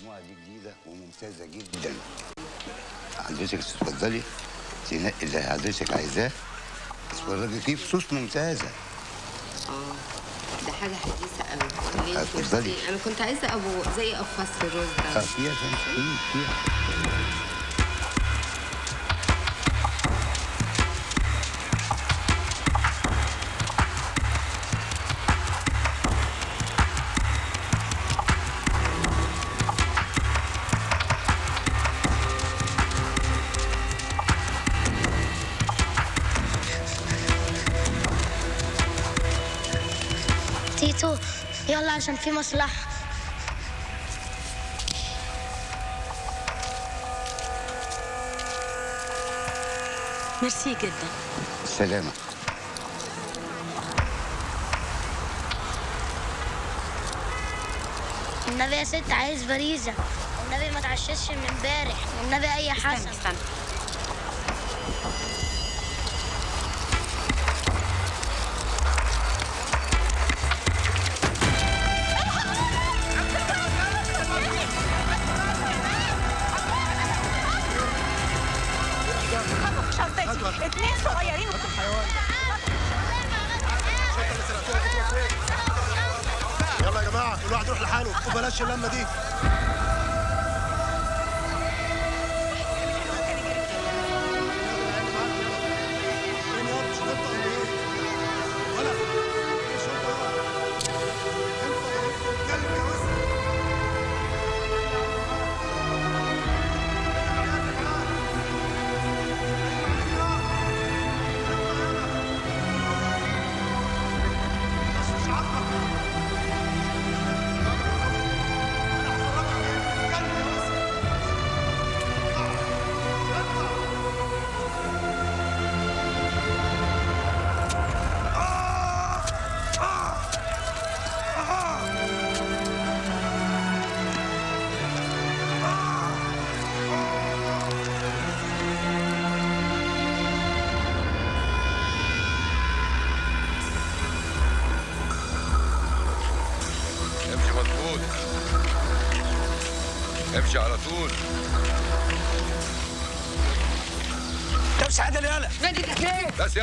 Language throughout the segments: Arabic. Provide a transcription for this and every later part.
المجموعه دي جديدة وممتازة جدا. حضرتك تتفضلي تنقي اللي حضرتك عايزاه. تتفرجي فيه فصوص ممتازة. آه ده حاجة حديثة قوي اتفضلي. أنا كنت عايزة أبو زي قفص الرز آه ده فيها فيها فيها في مصلحة. ميرسي جدا. سلامة. النبي يا ست عايز فريزة. والنبي ما تعشش من امبارح. والنبي أي استنى حسن. استنى. اتنين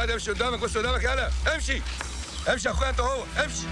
بس امشي قدامك بص قدامك يلا امشي. امشي يا اخويا انت هو امشي.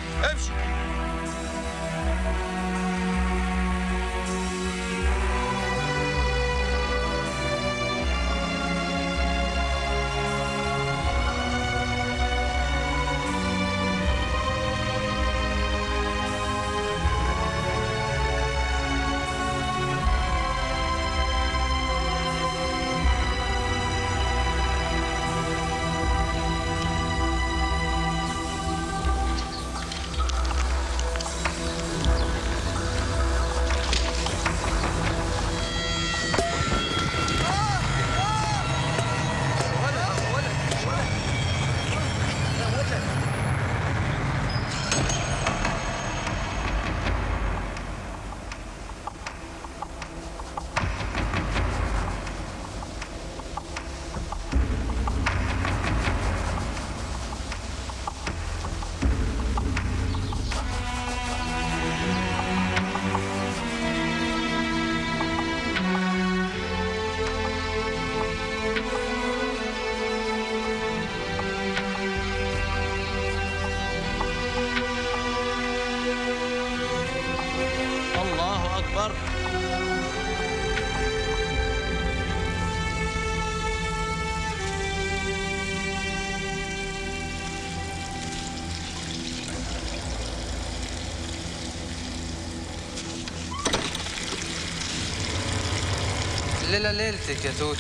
الليلة ليلتك يا توت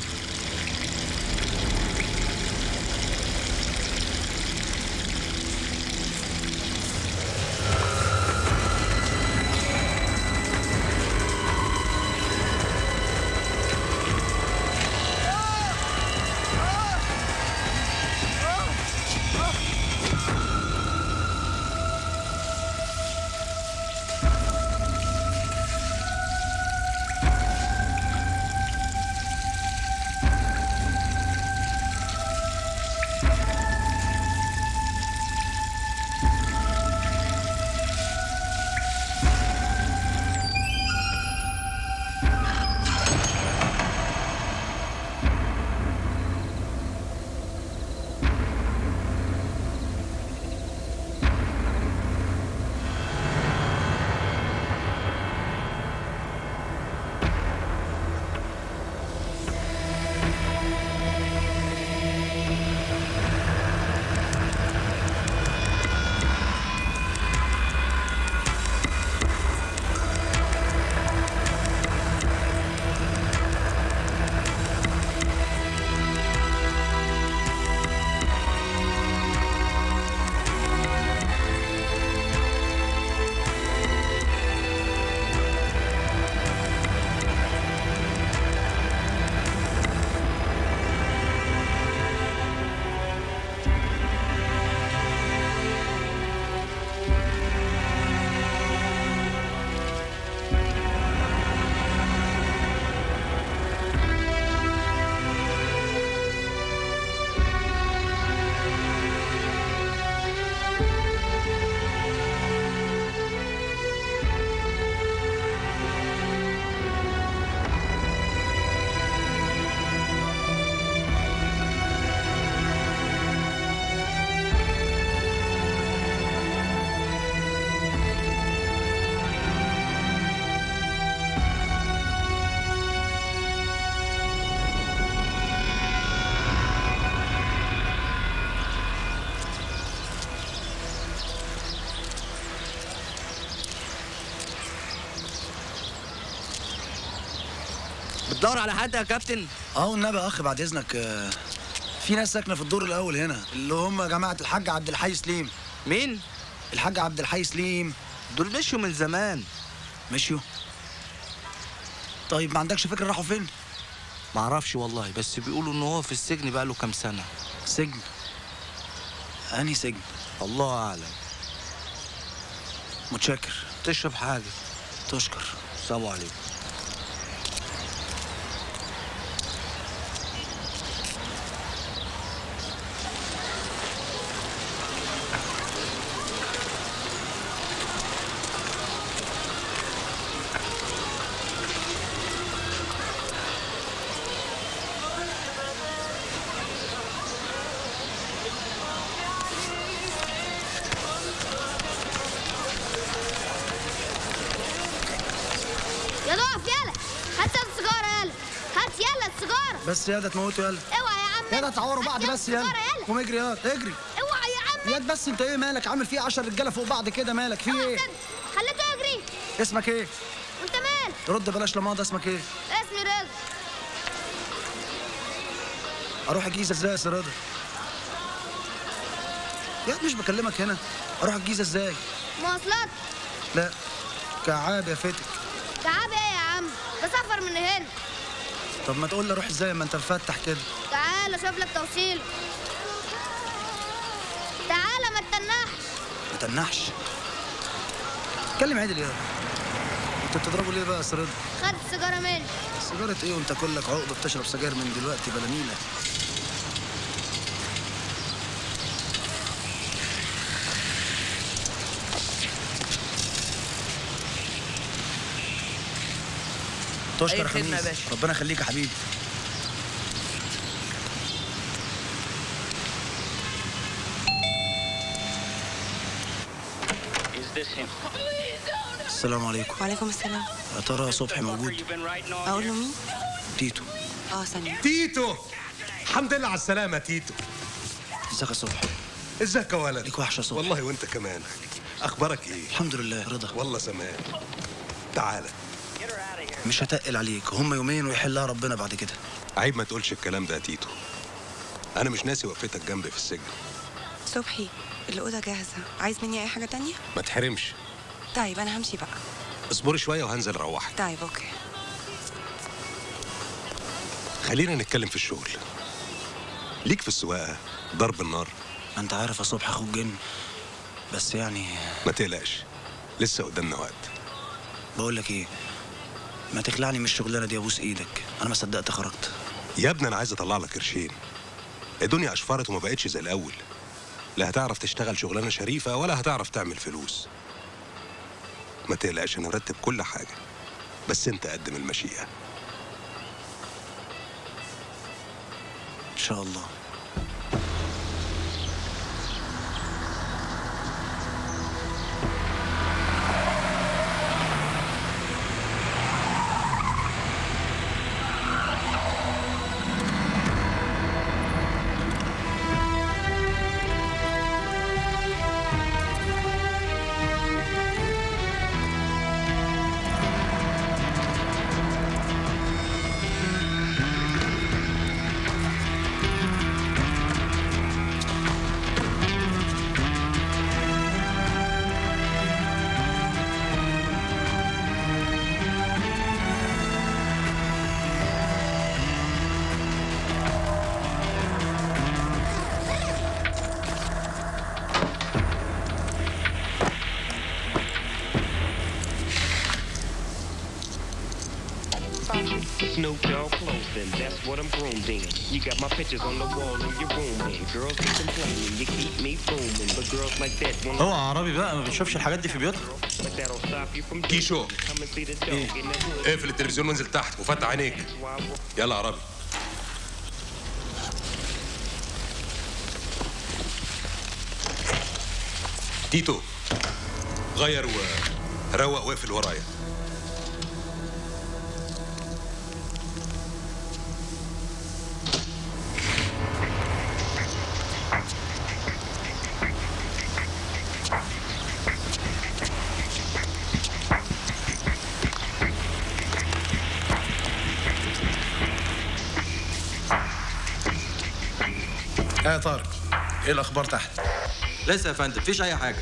بتدور على حد يا كابتن؟ آه والنبي يا اخ بعد اذنك آه، في ناس ساكنة في الدور الأول هنا اللي هم جماعة الحاج عبد الحي سليم. مين؟ الحاج عبد الحي سليم. دول مشوا من زمان. مشيوا؟ طيب ما عندكش فكرة راحوا فين؟ معرفش والله بس بيقولوا إن هو في السجن بقاله كام سنة. سجن؟ أنهي سجن؟ الله أعلم. متشكر. تشرب حاجة. تشكر. السلام عليكم. يا ده تموتوا يلا. اوعى يا عم. يلا تعوروا بعض بس يلا. قوم اجري يلا. اجري. اوعى يا عم. ياد بس انت إيه مالك؟ عامل فيه 10 رجاله فوق بعض كده مالك؟ في إيه. خليته يجري اسمك إيه؟ وانت مال؟ رد بلاش لماضي اسمك إيه؟ اسمي رضا. أروح الجيزه إزاي يا رضا؟ ياد مش بكلمك هنا. أروح الجيزه إزاي؟ مواصلات. لا. كعاب يا فتك تعب إيه يا عم ده سفر من هنا طب ما تقول لي أروح إزاي ما انت مفتح كده. تعال أشوف لك توصيل. تعال ما تتنحش. ما تنحش اتكلم عدل يا انت بتضربه ليه بقى يا رضا خد السيجاره مني. سيجارة إيه وانت كلك عقده بتشرب سجاير من دلوقتي بلا نيله تشكر يا باشا. ربنا يخليك يا حبيبي. السلام عليكم. وعليكم السلام. يا ترى صبحي موجود؟ أقول له مين؟ تيتو. آه ثانية تيتو! الحمد لله على السلامة تيتو. ازيك يا صبحي؟ ازيك يا ولد؟ ليك وحشة يا صبحي. والله وانت كمان. أخبارك إيه؟ الحمد لله رضا. والله سمان تعالى مش هتقل عليك. هم يومين ويحلها ربنا بعد كده. عيب ما تقولش الكلام ده يا تيتو. أنا مش ناسي وقفتك جنبي في السجن. صبحي الأوضة جاهزة. عايز مني أي حاجة تانية؟ ما تحرمش. طيب أنا همشي بقى. اصبري شوية وهنزل أروحك. طيب okay. خلينا نتكلم في الشغل. ليك في السواقة ضرب النار. أنت عارف يا صبحي أخوك جن. بس يعني ما تقلقش لسه قدامنا وقت. بقول لك إيه؟ ما تخلعني من الشغلانه دي ابوس إيدك. أنا ما صدقت خرجت. يا ابني أنا عايز أطلع لك قرشين. الدنيا أشفرت وما بقتش زي الأول. لا هتعرف تشتغل شغلانة شريفة ولا هتعرف تعمل فلوس. ما تقلقش أنا مرتب كل حاجة. بس أنت قدم المشيئة. إن شاء الله. What I'm groomed in. You got my pictures on the wall in your room, and girls keep complaining, you keep me booming. But girls like that won't هو عربي بقى ما بنشوفش الحاجات دي في بيوتنا كيشو hood. اقفل التلفزيون وانزل تحت وفتح عينيك يلا يا عربي تيتو غير وروق واقفل ورايا إيه الاخبار تحت؟ لسه يا فندم مفيش أي حاجة.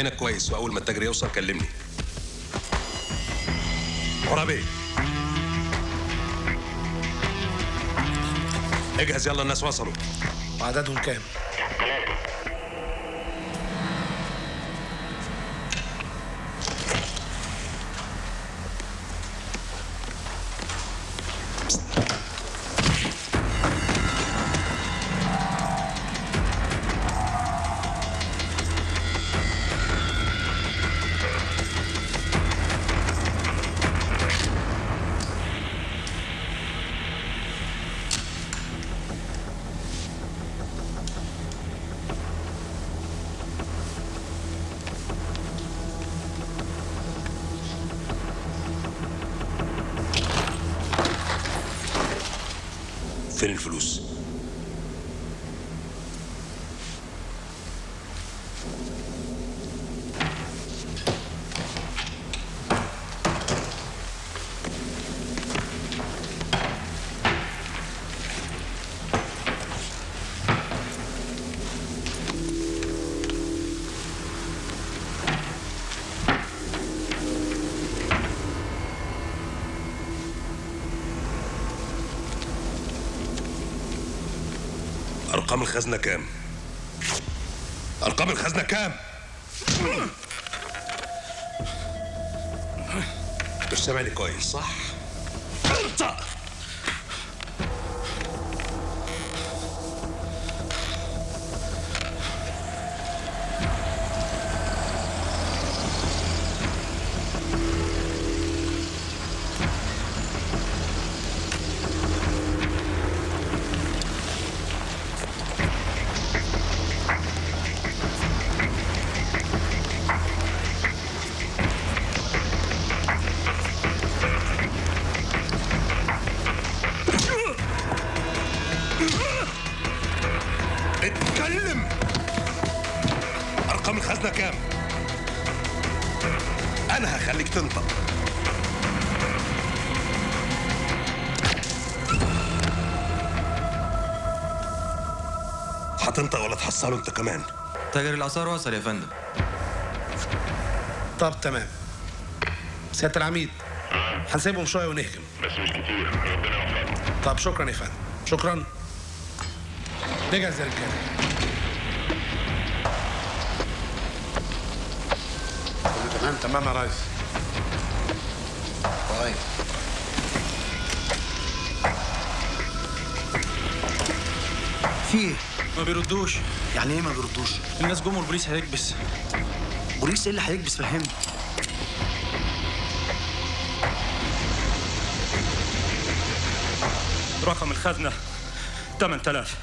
عينك كويس وأول ما التاجر يوصل كلمني. عرابي اجهز يلا الناس وصلوا. وعددهم كام؟ الخزنة كام؟ أرقام الخزنة كام؟ مش سامعني كويس صح؟ تحصله انت كمان. تاجر الآثار وصل يا فندم. طب تمام. سيادة العميد هنسيبهم شوية ونهجم. بس مش كتير ربنا يوفقك طب شكرا يا فندم. شكرا. نجهز يا رجالة. تمام؟ تمام يا ريس. في إيه؟ ما بيردوش يعني إيه ما بيردوش؟ الناس جم والبوليس هيكبس بوليس إيه اللي هيكبس فهمني رقم الخزنة 8000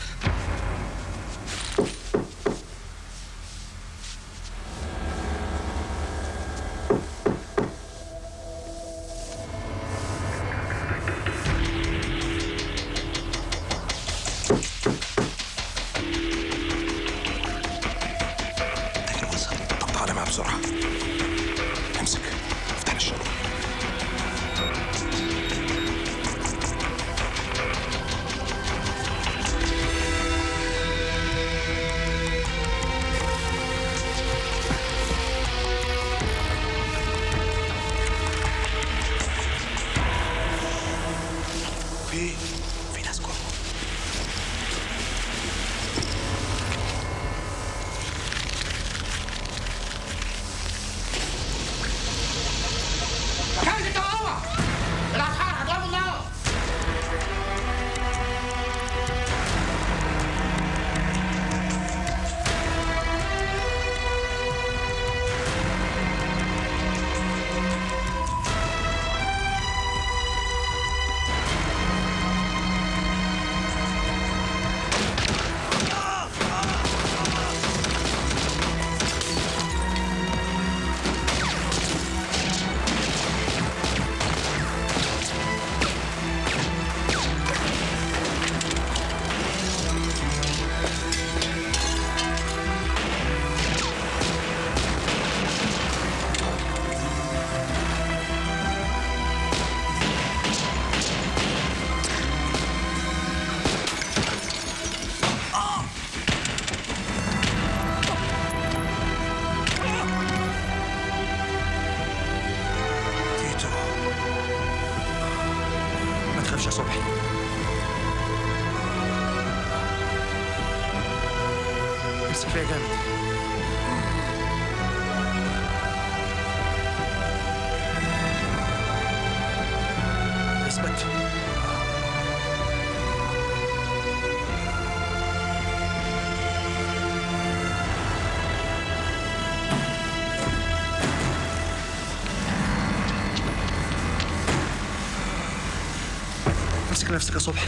نفسك يا صبحي.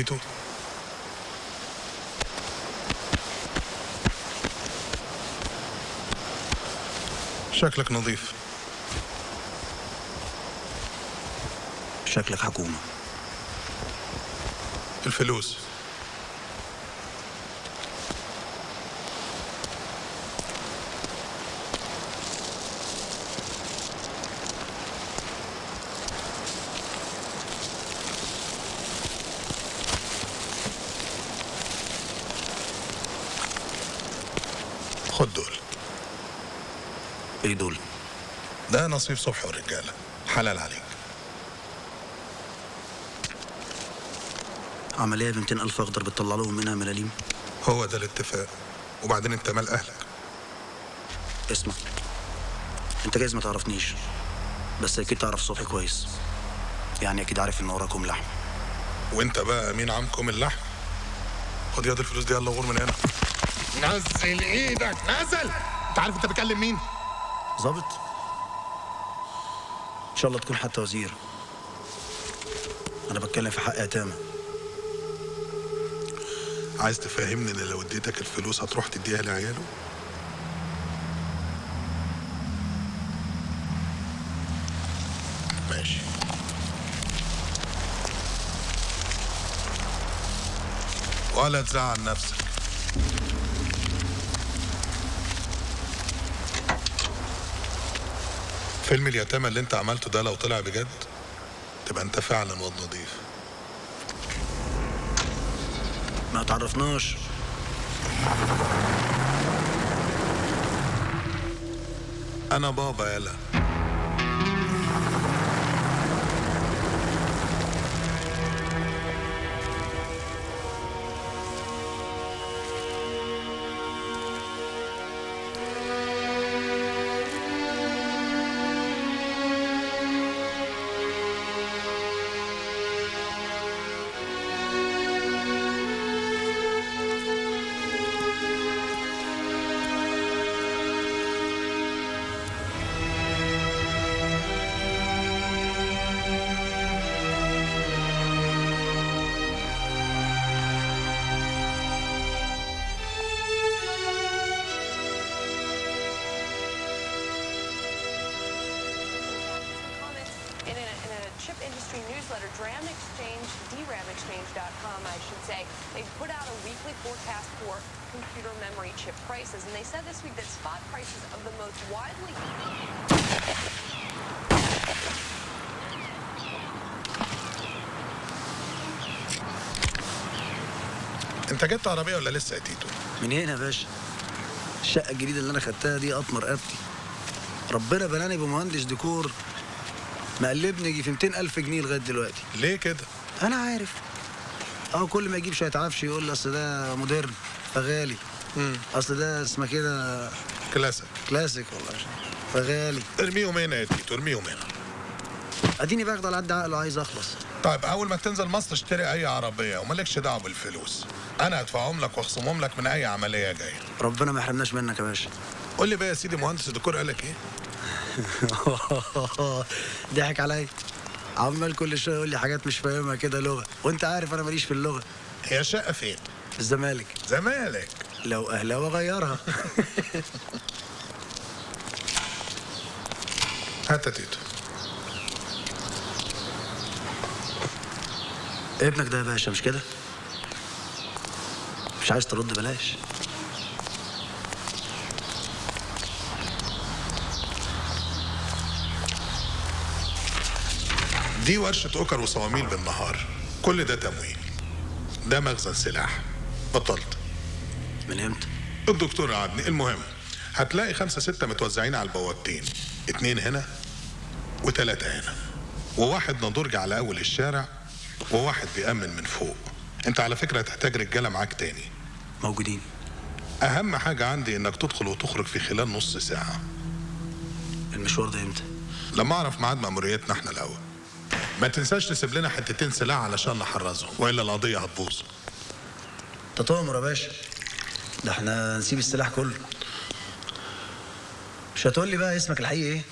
تيتو شكلك نظيف شكلك حكومة الفلوس خد دول إيه دول؟ ده نصيب صبحي والرجالة حلال عليك. عملية ب 200 ألف أخضر بتطلع لهم منها ملاليم؟ هو ده الاتفاق. وبعدين انت مال أهلك. اسمع. انت جايز ما تعرفنيش بس أكيد تعرف صبحي كويس. يعني أكيد عارف إن وراكم لحم. وانت بقى مين عمكم اللحم؟ خد ياض الفلوس دي يلا غور من هنا. نزل إيدك نزل! انت عارف أنت بتكلم مين؟ ظابط؟ شاء الله تكون حتى وزير. أنا بتكلم في حق يتامى عايز تفهمني إن لو اديتك الفلوس هتروح تديها لعياله؟ ماشي. ولا تزعل نفسك. فيلم اليتامى اللي انت عملته ده لو طلع بجد؟ تبقى انت فعلا واد نضيف ما تعرفناش. أنا بابا يلا جبت عربية ولا لسه يا تيتو؟ من هنا يا باشا. الشقة الجديدة اللي أنا خدتها دي قطمة رقبتي ربنا بلاني بمهندس ديكور مقلبني يجي في 200 ألف جنيه لغاية دلوقتي. ليه كده؟ أنا عارف. أه كل ما يجيب شوية عفش يقول لي أصل ده modern فغالي. أصل ده اسمه كده classic. classic والله. فغالي. ارميهم هنا يا تيتو ارميهم هنا. أديني باخد على قد عقله عايز أخلص. طيب أول ما تنزل مصر اشتري أي عربية ومالكش دعوة بالفلوس. أنا هدفعهم لك وأخصمهم لك من أي عملية جاية. ربنا ما يحرمناش منك يا باشا. قول لي بقى يا سيدي مهندس الديكور قال لك إيه؟ ضحك عليا. عمال كل شوية يقول لي حاجات مش فاهمها كده لغة. وأنت عارف أنا ماليش في اللغة. هي شقة فين؟ في الزمالك. زمالك. لو اهلاوي اغيرها هات تيتو. ابنك ده يا باشا مش كده؟ مش عايز ترد بلاش. دي ورشة أوكر وصواميل بالنهار. كل ده تمويل. ده مخزن سلاح. بطلت. من إمتى؟ الدكتور قعدني المهم هتلاقي خمسة ستة متوزعين على البوابتين. اتنين هنا وثلاثة هنا. وواحد نضرج على أول الشارع وواحد بيأمن من فوق. أنت على فكرة هتحتاج رجالة معاك تاني. موجودين. أهم حاجة عندي إنك تدخل وتخرج في خلال نص ساعة. المشوار ده إمتى؟ لما أعرف ميعاد مأموريتنا إحنا الأول. ما تنساش تسيب لنا حتتين سلاح علشان نحرزهم وإلا القضية هتبوظ. تطامر يا باشا. ده إحنا نسيب السلاح كله. مش هتقول لي بقى اسمك الحقيقي إيه؟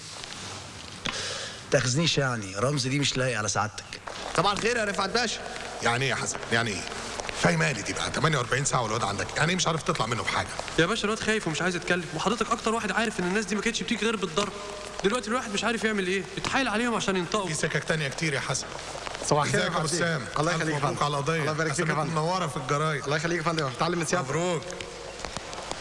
تاخذنيش يعني رمز دي مش لايق على سعادتك. طبعا خير يا رفعت باشا. يعني إيه يا حسن؟ يعني إيه؟ فاهماني دي بقى. 48 ساعة والواد عندك. يعني إيه مش عارف تطلع منه بحاجة؟ يا باشا الواد خايف ومش عايز يتكلم. وحضرتك أكتر واحد عارف إن الناس دي ما كانتش بتيجي غير بالضرب. دلوقتي الواحد مش عارف يعمل إيه. يتحايل عليهم عشان ينطقوا. في سكك تانية كتير يا حسن. صباح الخير يا يا أبو فندم. سام؟ الله يخليك يا مبروك فندم. على القضية. الله يبارك فيك يا فندم. منورة في الجرايد. الله يخليك يا فندم. تعلم من سيادتك مبروك.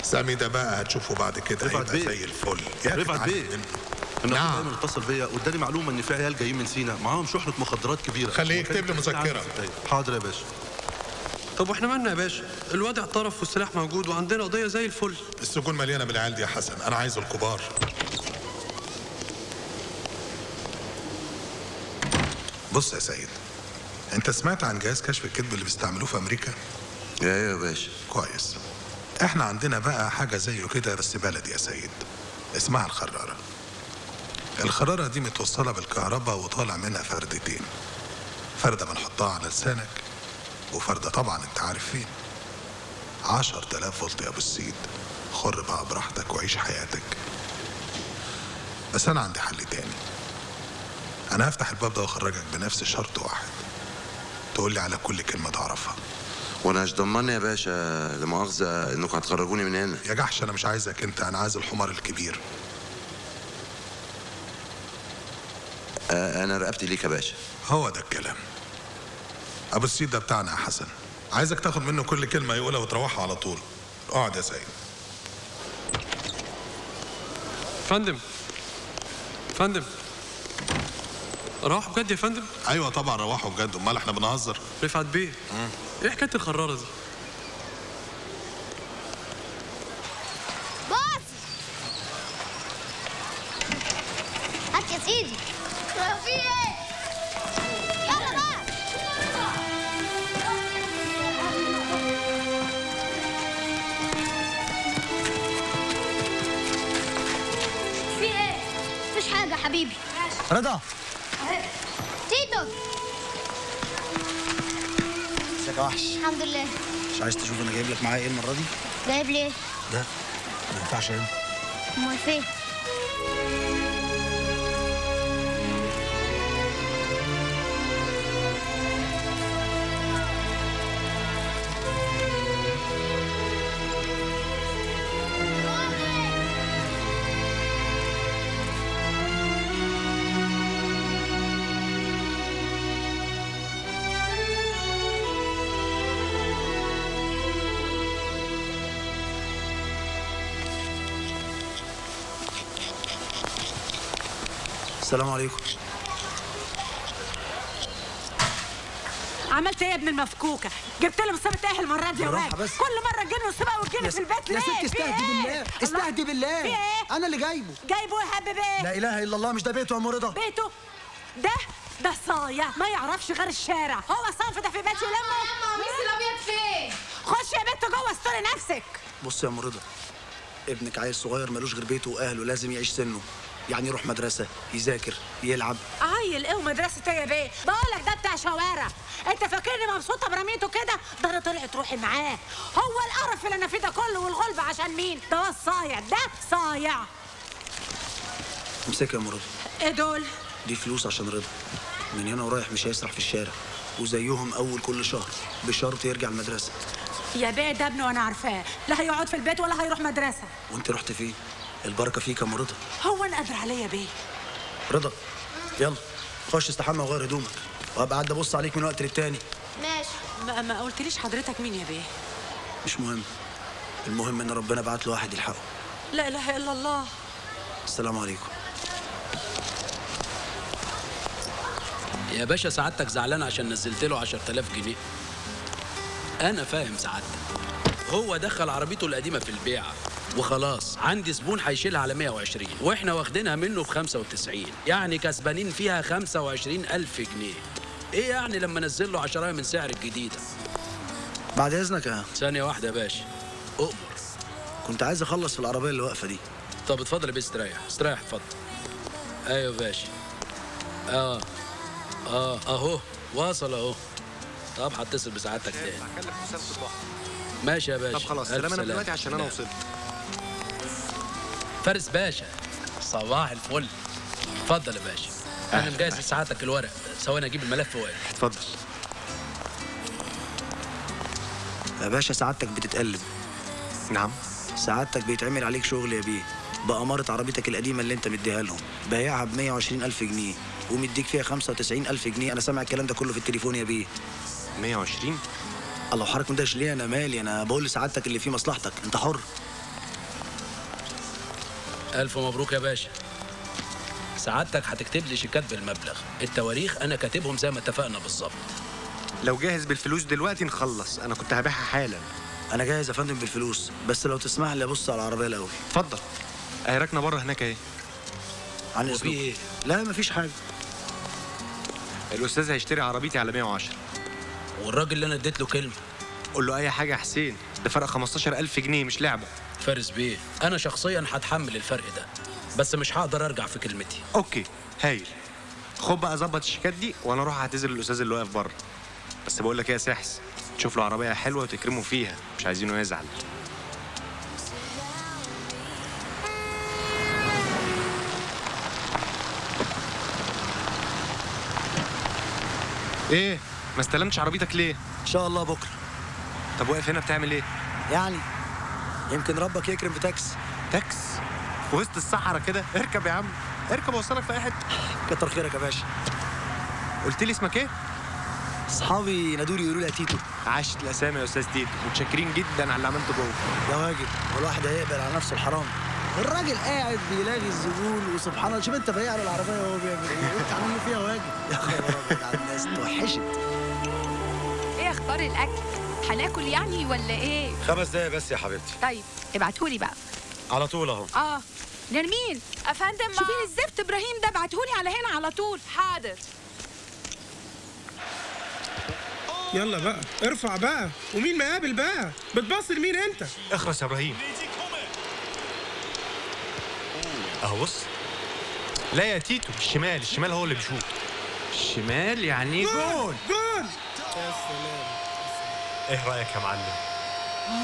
سامي ده بقى هتشوفه بعد كده. رفعت هيبقى بيه. زي الفل. يا رفعت بيه. النقيب نعم. ايمن اتصل بيا واداني معلومة إن في عيال جايين من سينا. معاهم شحنة مخدرات كبيرة. خليه يكتب لي مذكرة. حاضر يا باشا. طب وإحنا مالنا يا باشا؟ الواد اعترف والسلاح موجود وعندنا قضية زي الفل. السجون مليانة بالعيال دي يا حسن. أنا عايز الكبار. بص يا سيد أنت سمعت عن جهاز كشف الكذب اللي بيستعملوه في أمريكا؟ أيوه يا باشا. كويس. إحنا عندنا بقى حاجة زيه كده بس بلدي يا سيد. اسمها الخرارة. الخرارة دي متوصلة بالكهرباء وطالع منها فردتين فرده بنحطها على لسانك وفرده طبعا انت عارف فين. عشر تلاف فولت يا أبو السيد. خر بقى براحتك وعيش حياتك. بس أنا عندي حل تاني. أنا هفتح الباب ده وأخرجك بنفس شرط واحد. تقول لي على كل كلمة تعرفها. وأنا مش ضمني يا باشا لا مؤاخذه إنكم هتخرجوني من هنا. يا جحش أنا مش عايزك أنت. أنا عايز الحمار الكبير. أنا رقبتي ليك يا باشا. هو ده الكلام. أبو السيد ده بتاعنا يا حسن. عايزك تاخد منه كل كلمة يقولها وتروحها على طول. اقعد يا سيد. فندم. فندم. روح بجد يا فندم؟ أيوه طبعا روحوا بجد. أمال إحنا بنهزر. رفعت بيه. إيه حكاية الخرارة دي؟ باص! هات يا سيدي. في إيه؟ حبيبي. رضا. تيتو. ازيك يا وحش؟ الحمد لله. مش عايز تشوف أنا جايب لك معايا إيه المرة دي؟ جايب ليه؟ ده. ما ينفعش هنا أمال فين؟ السلام عليكم عملت إيه يا ابن المفكوكة؟ جبت له مصيبه إيه المره دي يا واد؟ كل مرة تجيب له مصيبه وتجيني يا في البيت يا ليه؟ ست في استهدي إيه؟ بالله الله. استهدي بالله في إيه؟ أنا اللي جايبه جايبه يا حبيبي إيه؟ لا إله إلا الله مش ده بيته يا أم رضا بيته ده ده صايع ما يعرفش غير الشارع هو صنف ده في بيته يلمه قميص الأبيض فين؟ خش يا بنت جوه استوري نفسك بص يا أم رضا ابنك عيل صغير ملوش غير بيته وأهله لازم يعيش سنه يعني يروح مدرسة يذاكر يلعب. عيل إيه ومدرسة إيه يا بيه؟ بقول لك ده بتاع شوارع. انت فاكرني مبسوطة برميته كده؟ ده أنا طلعت روحي معاه. هو القرف اللي أنا فيه ده كله والغلب عشان مين؟ ده الصايع ده صايع. امسكها يا رضا إيه دول؟ دي فلوس عشان رضا. من هنا ورايح مش هيسرح في الشارع. وزيهم أول كل شهر بشرط يرجع المدرسة. يا بيه ده ابنه وأنا عارفاه. لا هيقعد في البيت ولا هيروح مدرسة. وأنت رحت فين؟ البركة فيك يا أم رضا. هو أنا قادر عليا يا بيه. رضا يلا خش استحمى وغير هدومك وهبقى قاعد أبص عليك من وقت للتاني. ماشي. ما, ما قلتليش حضرتك مين يا بيه؟ مش مهم. المهم إن ربنا بعت له واحد يلحقه. لا إله إلا الله. السلام عليكم. يا باشا سعادتك زعلان عشان نزلت له 10000 جنيه. أنا فاهم سعادتك. هو دخل عربيته القديمة في البيعه وخلاص. عندي زبون هيشيلها على 120 وإحنا واخدينها منه ب 95 يعني كسبانين فيها 25 ألف جنيه. إيه يعني لما انزل له 10 من سعر الجديده بعد إذنك يا ثانية واحدة يا باشا. أؤمر. كنت عايز أخلص في العربية اللي واقفة دي. طب اتفضل يا بيه استريح استريح اتفضل. أيوه يا باشا. آه. آه. أهو. واصل أهو. طب هتصل بسعادتك تاني. ماشي يا باشا. طب خلاص سلام أنا. دلوقتي عشان أنا. وصلت. فارس باشا. صباح الفل. اتفضل يا باشا. أنا مجهز لسعادتك الورق. ثواني أجيب الملف واقف اتفضل. يا باشا سعادتك بتتقلب. نعم. سعادتك بيتعمل عليك شغل يا بيه. بأمارة عربيتك القديمة اللي انت مديها لهم. بايعها ب 120 ألف جنيه. ومديك فيها 95 ألف جنيه. أنا سامع الكلام ده كله في التليفون يا بيه. 120 الله حضرتك مندهش ليه؟ أنا مالي. أنا بقول لسعادتك اللي فيه مصلحتك. أنت حر. ألف مبروك يا باشا. سعادتك هتكتب لي شيكات بالمبلغ. التواريخ أنا كاتبهم زي ما اتفقنا بالظبط. لو جاهز بالفلوس دلوقتي نخلص. أنا كنت هبيعها حالا. أنا جاهز يا فندم بالفلوس. بس لو تسمح لي أبص على العربية الأول. اتفضل. أهي راكنة بره هناك أهي. عن وفي إيه؟ لا مفيش حاجة. الأستاذ هيشتري عربيتي على 110 والراجل اللي أنا اديت له كلمة. قول له أي حاجة يا حسين. ده فرق 15000 جنيه مش لعبة. فارس بيه. أنا شخصيا هتحمل الفرق ده بس مش هقدر أرجع في كلمتي. okay هايل. خد بقى ظبط الشيكات دي وأنا أروح أعتذر للأستاذ اللي واقف بره. بس بقول لك إيه يا سحس تشوف له عربية حلوة وتكرمه فيها مش عايزينه يزعل. إيه ما استلمتش عربيتك ليه؟ إن شاء الله بكرة. طب واقف هنا بتعمل إيه؟ يعني يمكن ربك يكرم بتاكس تاكس. في وسط الصحراء كده. اركب يا عم. اركب اوصلك في أي حتة. كتر خيرك يا باشا. قلت لي اسمك إيه؟ أصحابي نادولي يقولوا لي يا تيتو عاشت الأسامي يا أستاذ تيتو. متشكرين جدا على اللي عملته جوه. ده واجب. والواحد هيقبل على نفسه الحرام. الراجل قاعد بيلاقي الزبون وسبحان الله. شوف أنت بايع له العربية وهو بيعمل إيه؟ وانت عامل فيها واجب. يا خبر أبيض على الناس. توحشت. إيه أخبار الأكل؟ هناكل يعني ولا إيه؟ خمس دقايق بس يا حبيبتي. طيب ابعتهولي بقى. على طول أهو. آه نرمين أفندم شوفي لي الزفت إبراهيم ده ابعتهولي على هنا على طول. حاضر. يلا بقى ارفع بقى. ومين مقابل بقى؟ بتبص لمين أنت؟ اخرس يا إبراهيم. أهو بص. لا يا تيتو الشمال الشمال هو اللي بيشوط. الشمال يعني goal. goal. يا سلام. إيه رأيك يا معلم؟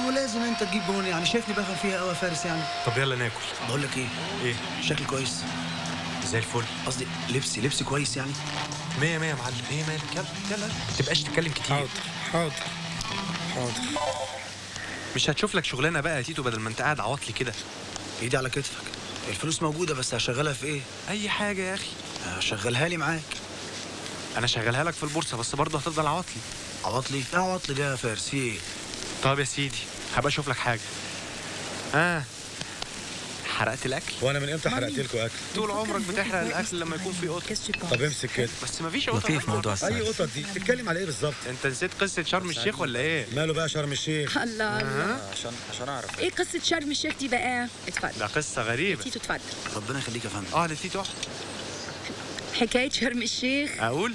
هو لازم أنت تجيب جون يعني شايفني بفهم فيها قوي يا فارس يعني. طب يلا ناكل. بقول لك إيه؟ إيه؟ شكل كويس. زي الفل. قصدي لبسي لبسي كويس يعني. مية مية يا معلم. إيه مالك يلا يلا. ما تبقاش تتكلم كتير. حاضر حاضر حاضر. مش هتشوف لك شغلانة بقى يا تيتو بدل ما أنت قاعد عواطلي كده؟ إيدي على كتفك. الفلوس موجودة بس هشغلها في إيه؟ أي حاجة يا أخي. شغلها لي معاك. أنا شغلها لك في البورصة بس برضه هتفضل عواطلي عواطلي إيه عواطلي ده يا فارس في إيه طب يا سيدي هبقى أشوف لك حاجة. آه حرقت الأكل؟ وأنا من إمتى حرقت لكم أكل؟ طول عمرك بتحرق الأكل لما يكون في قطط طب امسك كده. بس مفيش قطط لطيف موضوع أي قطط دي؟ بتتكلم على إيه بالظبط؟ أنت نسيت قصة شرم الشيخ ولا إيه؟ ماله بقى شرم الشيخ؟ الله الله. عشان عشان أعرف. إيه قصة شرم الشيخ دي بقى؟ اتفضل. ده قصة غريبة. تيتو اتفضل. ربنا يخليك يا فندم. آه لتيتو. حكاية شرم الشيخ. أقول؟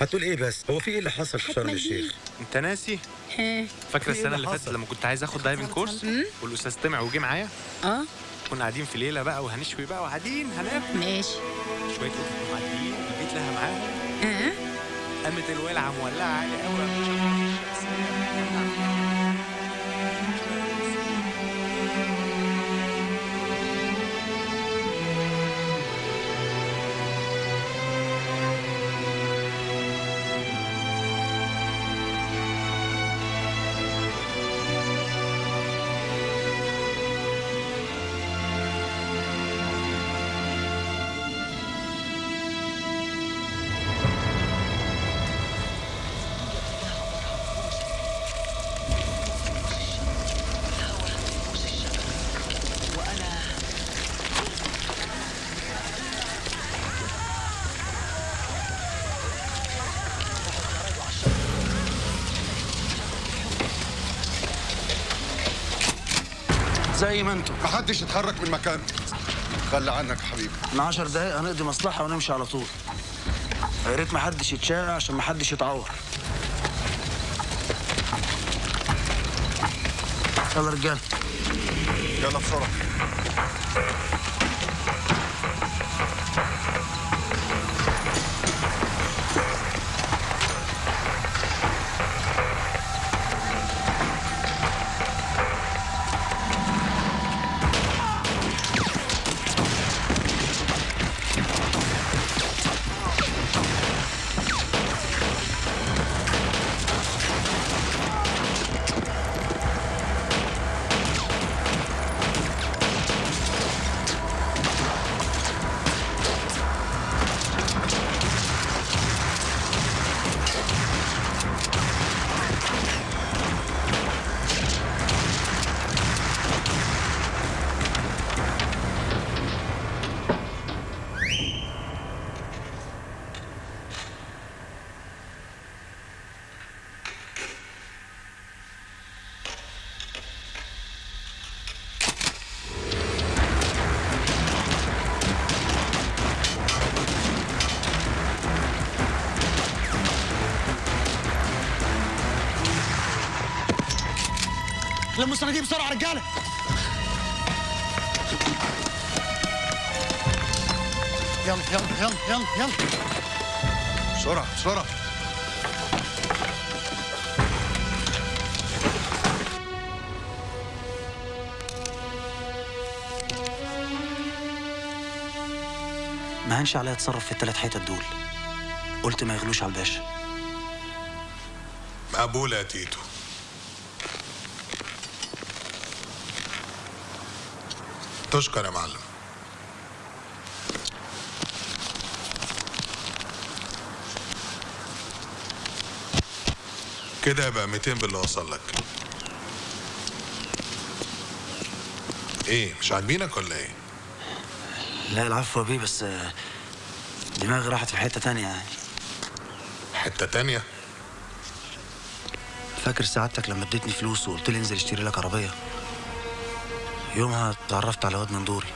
هتقول إيه بس؟ هو في إيه اللي حصل في شرم الشيخ؟ انت ناسي؟ ها. فاكرة إيه السنة اللي فاتت حصل؟ لما كنت عايز آخد diving course والأستاذ طمع وجه معايا. آه. كنا قاعدين في ليلة بقى وهنشوي بقى وقاعدين هناكل. ماشي. شوية قطط معديين البيت لها معاهم آه قامت الولعة مولعة عالي قوي زي ما أنتوا محدش يتحرك من مكانه خلي عنك يا حبيبي. من عشر دقايق هنقضي مصلحة ونمشي على طول. يا ريت محدش يتشاع عشان محدش يتعور. يلا رجالة. يلا بسرعة. الصناديق بسرعة رجالة. يلا يلا يلا يلا يلا. بسرعة بسرعة. ما هنش عليا اتصرف في الثلاث حتت دول. قلت ما يغلوش على الباشا. مقبولة يا تيتو. تشكر يا معلم. كده يبقى 200 باللي وصل لك. إيه مش عاجبينك ولا إيه؟ لا العفو يا بيه بس دماغي راحت في حتة تانية. يعني حتة تانية؟ فاكر سعادتك لما اديتني فلوس وقلت لي انزل اشتري لك عربية؟ يومها اتعرفت على واد من دوري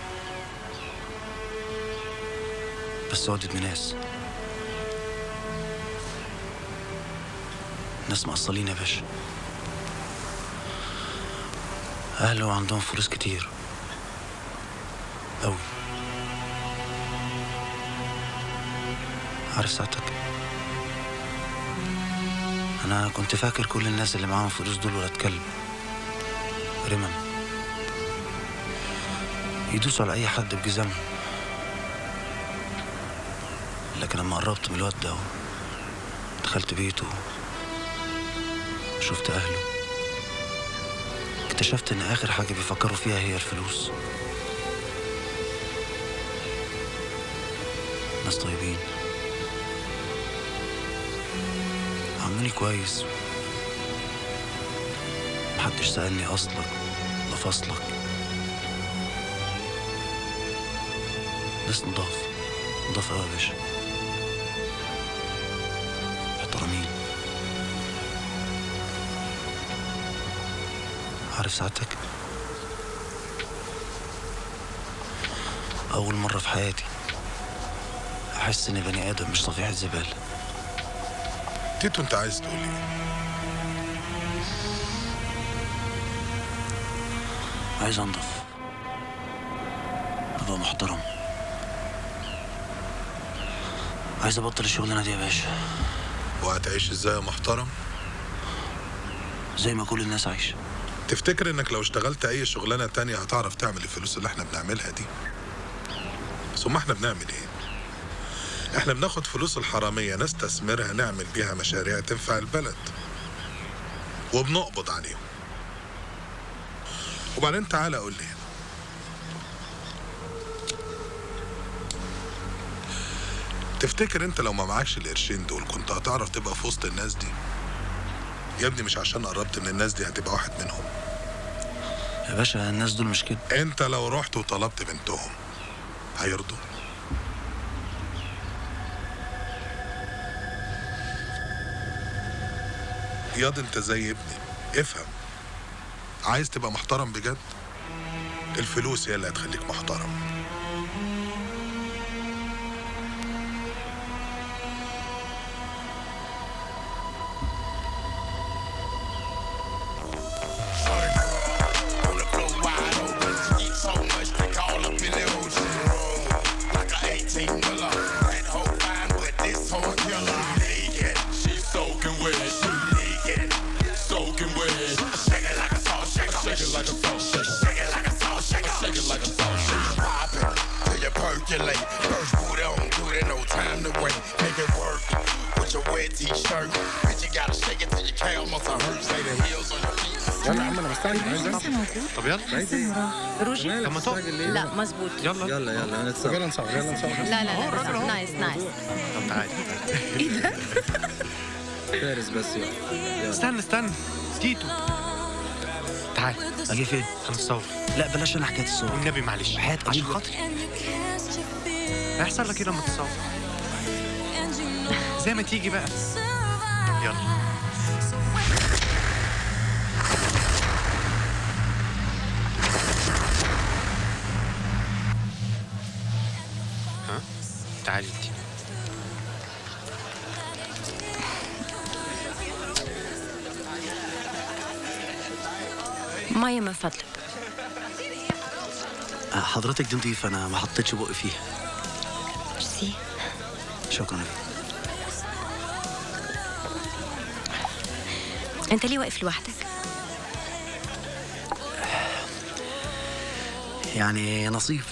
بس واد ناس. ناس مقصلين يا باشا. أهله عندهم فلوس كتير. أوي. عارف ساعتك. أنا كنت فاكر كل الناس اللي معاهم فلوس دول ولاد كلب رمم يدوسوا على أي حد بجزمهم لكن لما قربت من الواد ده دخلت بيته شفت أهله اكتشفت إن آخر حاجة بيفكروا فيها هي الفلوس. ناس طيبين. عاملوني كويس. محدش سألني أصلك ولا ناس نضاف. نضاف أوي يا باشا. محترمين عارف سعادتك؟ أول مرة في حياتي أحس إن بني آدم مش صفيحة زبالة تيتو أنت عايز تقول إيه؟ عايز أنضف. أبقى محترم. عايز أبطل الشغلانة دي يا باشا. وهتعيش إزاي يا محترم؟ زي ما كل الناس عايشة. تفتكر إنك لو اشتغلت أي شغلانة تانية هتعرف تعمل الفلوس اللي إحنا بنعملها دي؟ ثم إحنا بنعمل إيه؟ إحنا بناخد فلوس الحرامية نستثمرها نعمل بيها مشاريع تنفع البلد. وبنقبض عليهم. وبعدين تعالى قول لي تفتكر انت لو ما معكش القرشين دول كنت هتعرف تبقى في وسط الناس دي؟ يا ابني مش عشان قربت من الناس دي هتبقى واحد منهم. يا باشا الناس دول مش كده. انت لو رحت وطلبت بنتهم هيرضوا. ياض انت زي ابني. افهم. عايز تبقى محترم بجد؟ الفلوس هي اللي هتخليك محترم. استنى تيتو. تعال أجي فين؟ هنتصور لا بلاش أنا حكاية الصور. والنبي معلش. حياة عشان. خاطري. هيحصل لك إيه لما تتصور زي ما تيجي بقى. يلا. حضرتك دي نضيفة أنا ما حطيتش بقي فيها. ميرسي. شكرا. أنت ليه واقف لوحدك؟ يعني نصيب.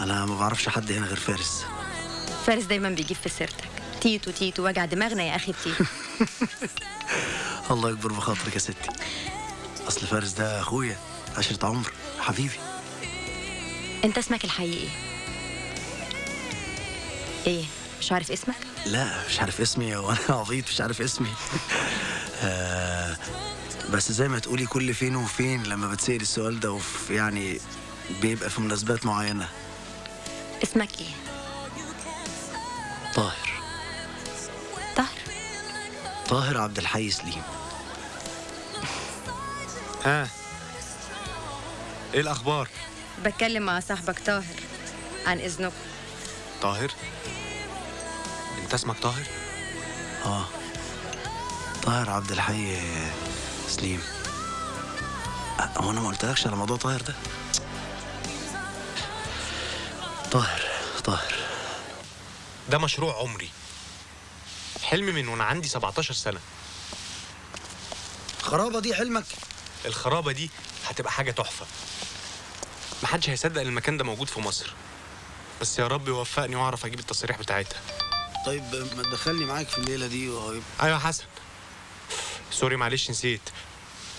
أنا ما بعرفش حد هنا غير فارس. فارس دايما بيجيب في سيرتك. تيتو تيتو وجع دماغنا يا أخي تيتو. الله يجبر بخاطرك يا ستي. أصل فارس ده أخويا عشرة عمر حبيبي. انت اسمك الحقيقي. إيه مش عارف اسمك؟ لا مش عارف اسمي وأنا عبيط مش عارف اسمي. آه بس زي ما تقولي كل فين وفين لما بتسأل السؤال ده وفي يعني بيبقى في مناسبات معينة. اسمك إيه؟ طاهر. طاهر؟ طاهر عبد الحي سليم ها؟ إيه الأخبار؟ بتكلم مع صاحبك طاهر عن اذنكم طاهر؟ أنت اسمك طاهر؟ آه. طاهر عبد الحي سليم. آه، هو أنا ما قلتلكش على موضوع طاهر ده؟ طاهر طاهر. ده مشروع عمري. حلمي من وأنا عندي 17 سنة. خرابه دي حلمك؟ الخرابة دي هتبقى حاجة تحفة. محدش هيصدق إن المكان ده موجود في مصر. بس يا رب يوفقني وأعرف أجيب التصاريح بتاعتها. طيب ما تدخلني معاك في الليلة دي وهيبقى أيوه حسن. سوري معلش نسيت.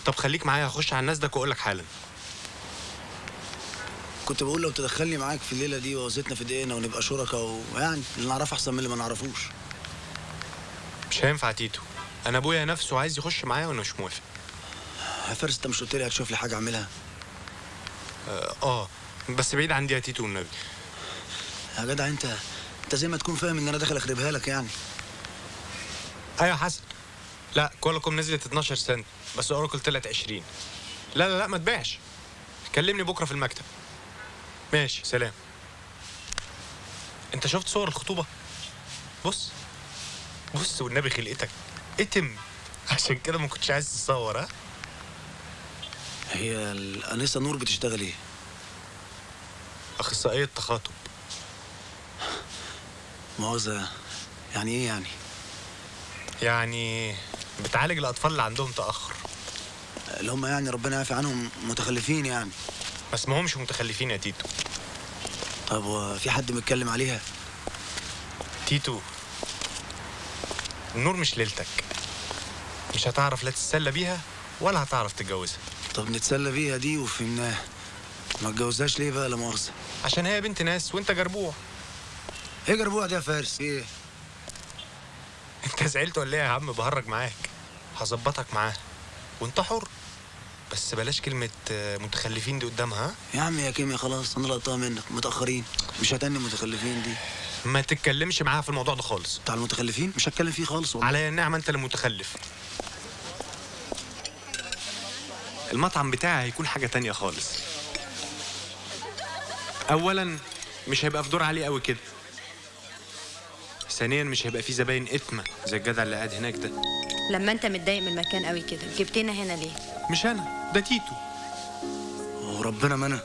طب خليك معايا هخش على الناس ده وأقول لك حالا. كنت بقول لو تدخلني معاك في الليلة دي وزيتنا في دقيقنا ونبقى شركاء ويعني اللي نعرفه أحسن من اللي ما نعرفوش. مش هينفع تيتو. أنا أبويا نفسه عايز يخش معايا وأنا مش موافق. يا فارس أنت مش قلت لي هتشوف لي حاجة أعملها؟ آه, آه. بس بعيد عندي يا تيتو والنبي. يا جدع انت انت زي ما تكون فاهم ان أنا داخل اخربها لك يعني. أيوه حسن. لا Qualcomm نزلت 12 سنت بس أوراكل طلعت 20 لا لا لا ما تبيعش. كلمني بكرة في المكتب. ماشي سلام. انت شفت صور الخطوبة؟ بص بص والنبي خلقتك. اتم. عشان كده ما كنتش عايز تصور ها؟ هي الانسه نور بتشتغل إيه؟ أخصائية تخاطب. مؤاخذه يعني إيه يعني؟ يعني بتعالج الأطفال اللي عندهم تأخر. اللي هم يعني ربنا يعفي عنهم متخلفين يعني. ما اسمهمش متخلفين يا تيتو. طب هو في حد متكلم عليها؟ تيتو النور مش ليلتك. مش هتعرف لا تتسلى بيها ولا هتعرف تتجوزها. طب نتسلى بيها دي وفهمناها ما اتجوزهاش ليه بقى لا مؤاخذه عشان هي بنت ناس وانت جربوع إيه جربوع دي يا فارس؟ إيه؟ انت زعلت ولا إيه يا عم؟ بهرج معاك. هظبطك معاها وانت حر. بس بلاش كلمة آه، متخلفين دي قدامها ها؟ يا عم يا كيميا خلاص أنا لقطتها منك. متأخرين. مش هتني متخلفين دي. ما تتكلمش معاها في الموضوع ده خالص. بتاع المتخلفين؟ مش هتكلم فيه خالص والله. على النعمة انت اللي متخلف. المطعم بتاعي هيكون حاجة تانية خالص. اولا مش هيبقى في دور عالي قوي كده. ثانيا مش هيبقى في زباين إتمة زي الجدع اللي قاعد هناك ده. لما أنت متضايق من المكان قوي كده جبتنا هنا ليه؟ مش أنا ده تيتو. وربنا ما أنا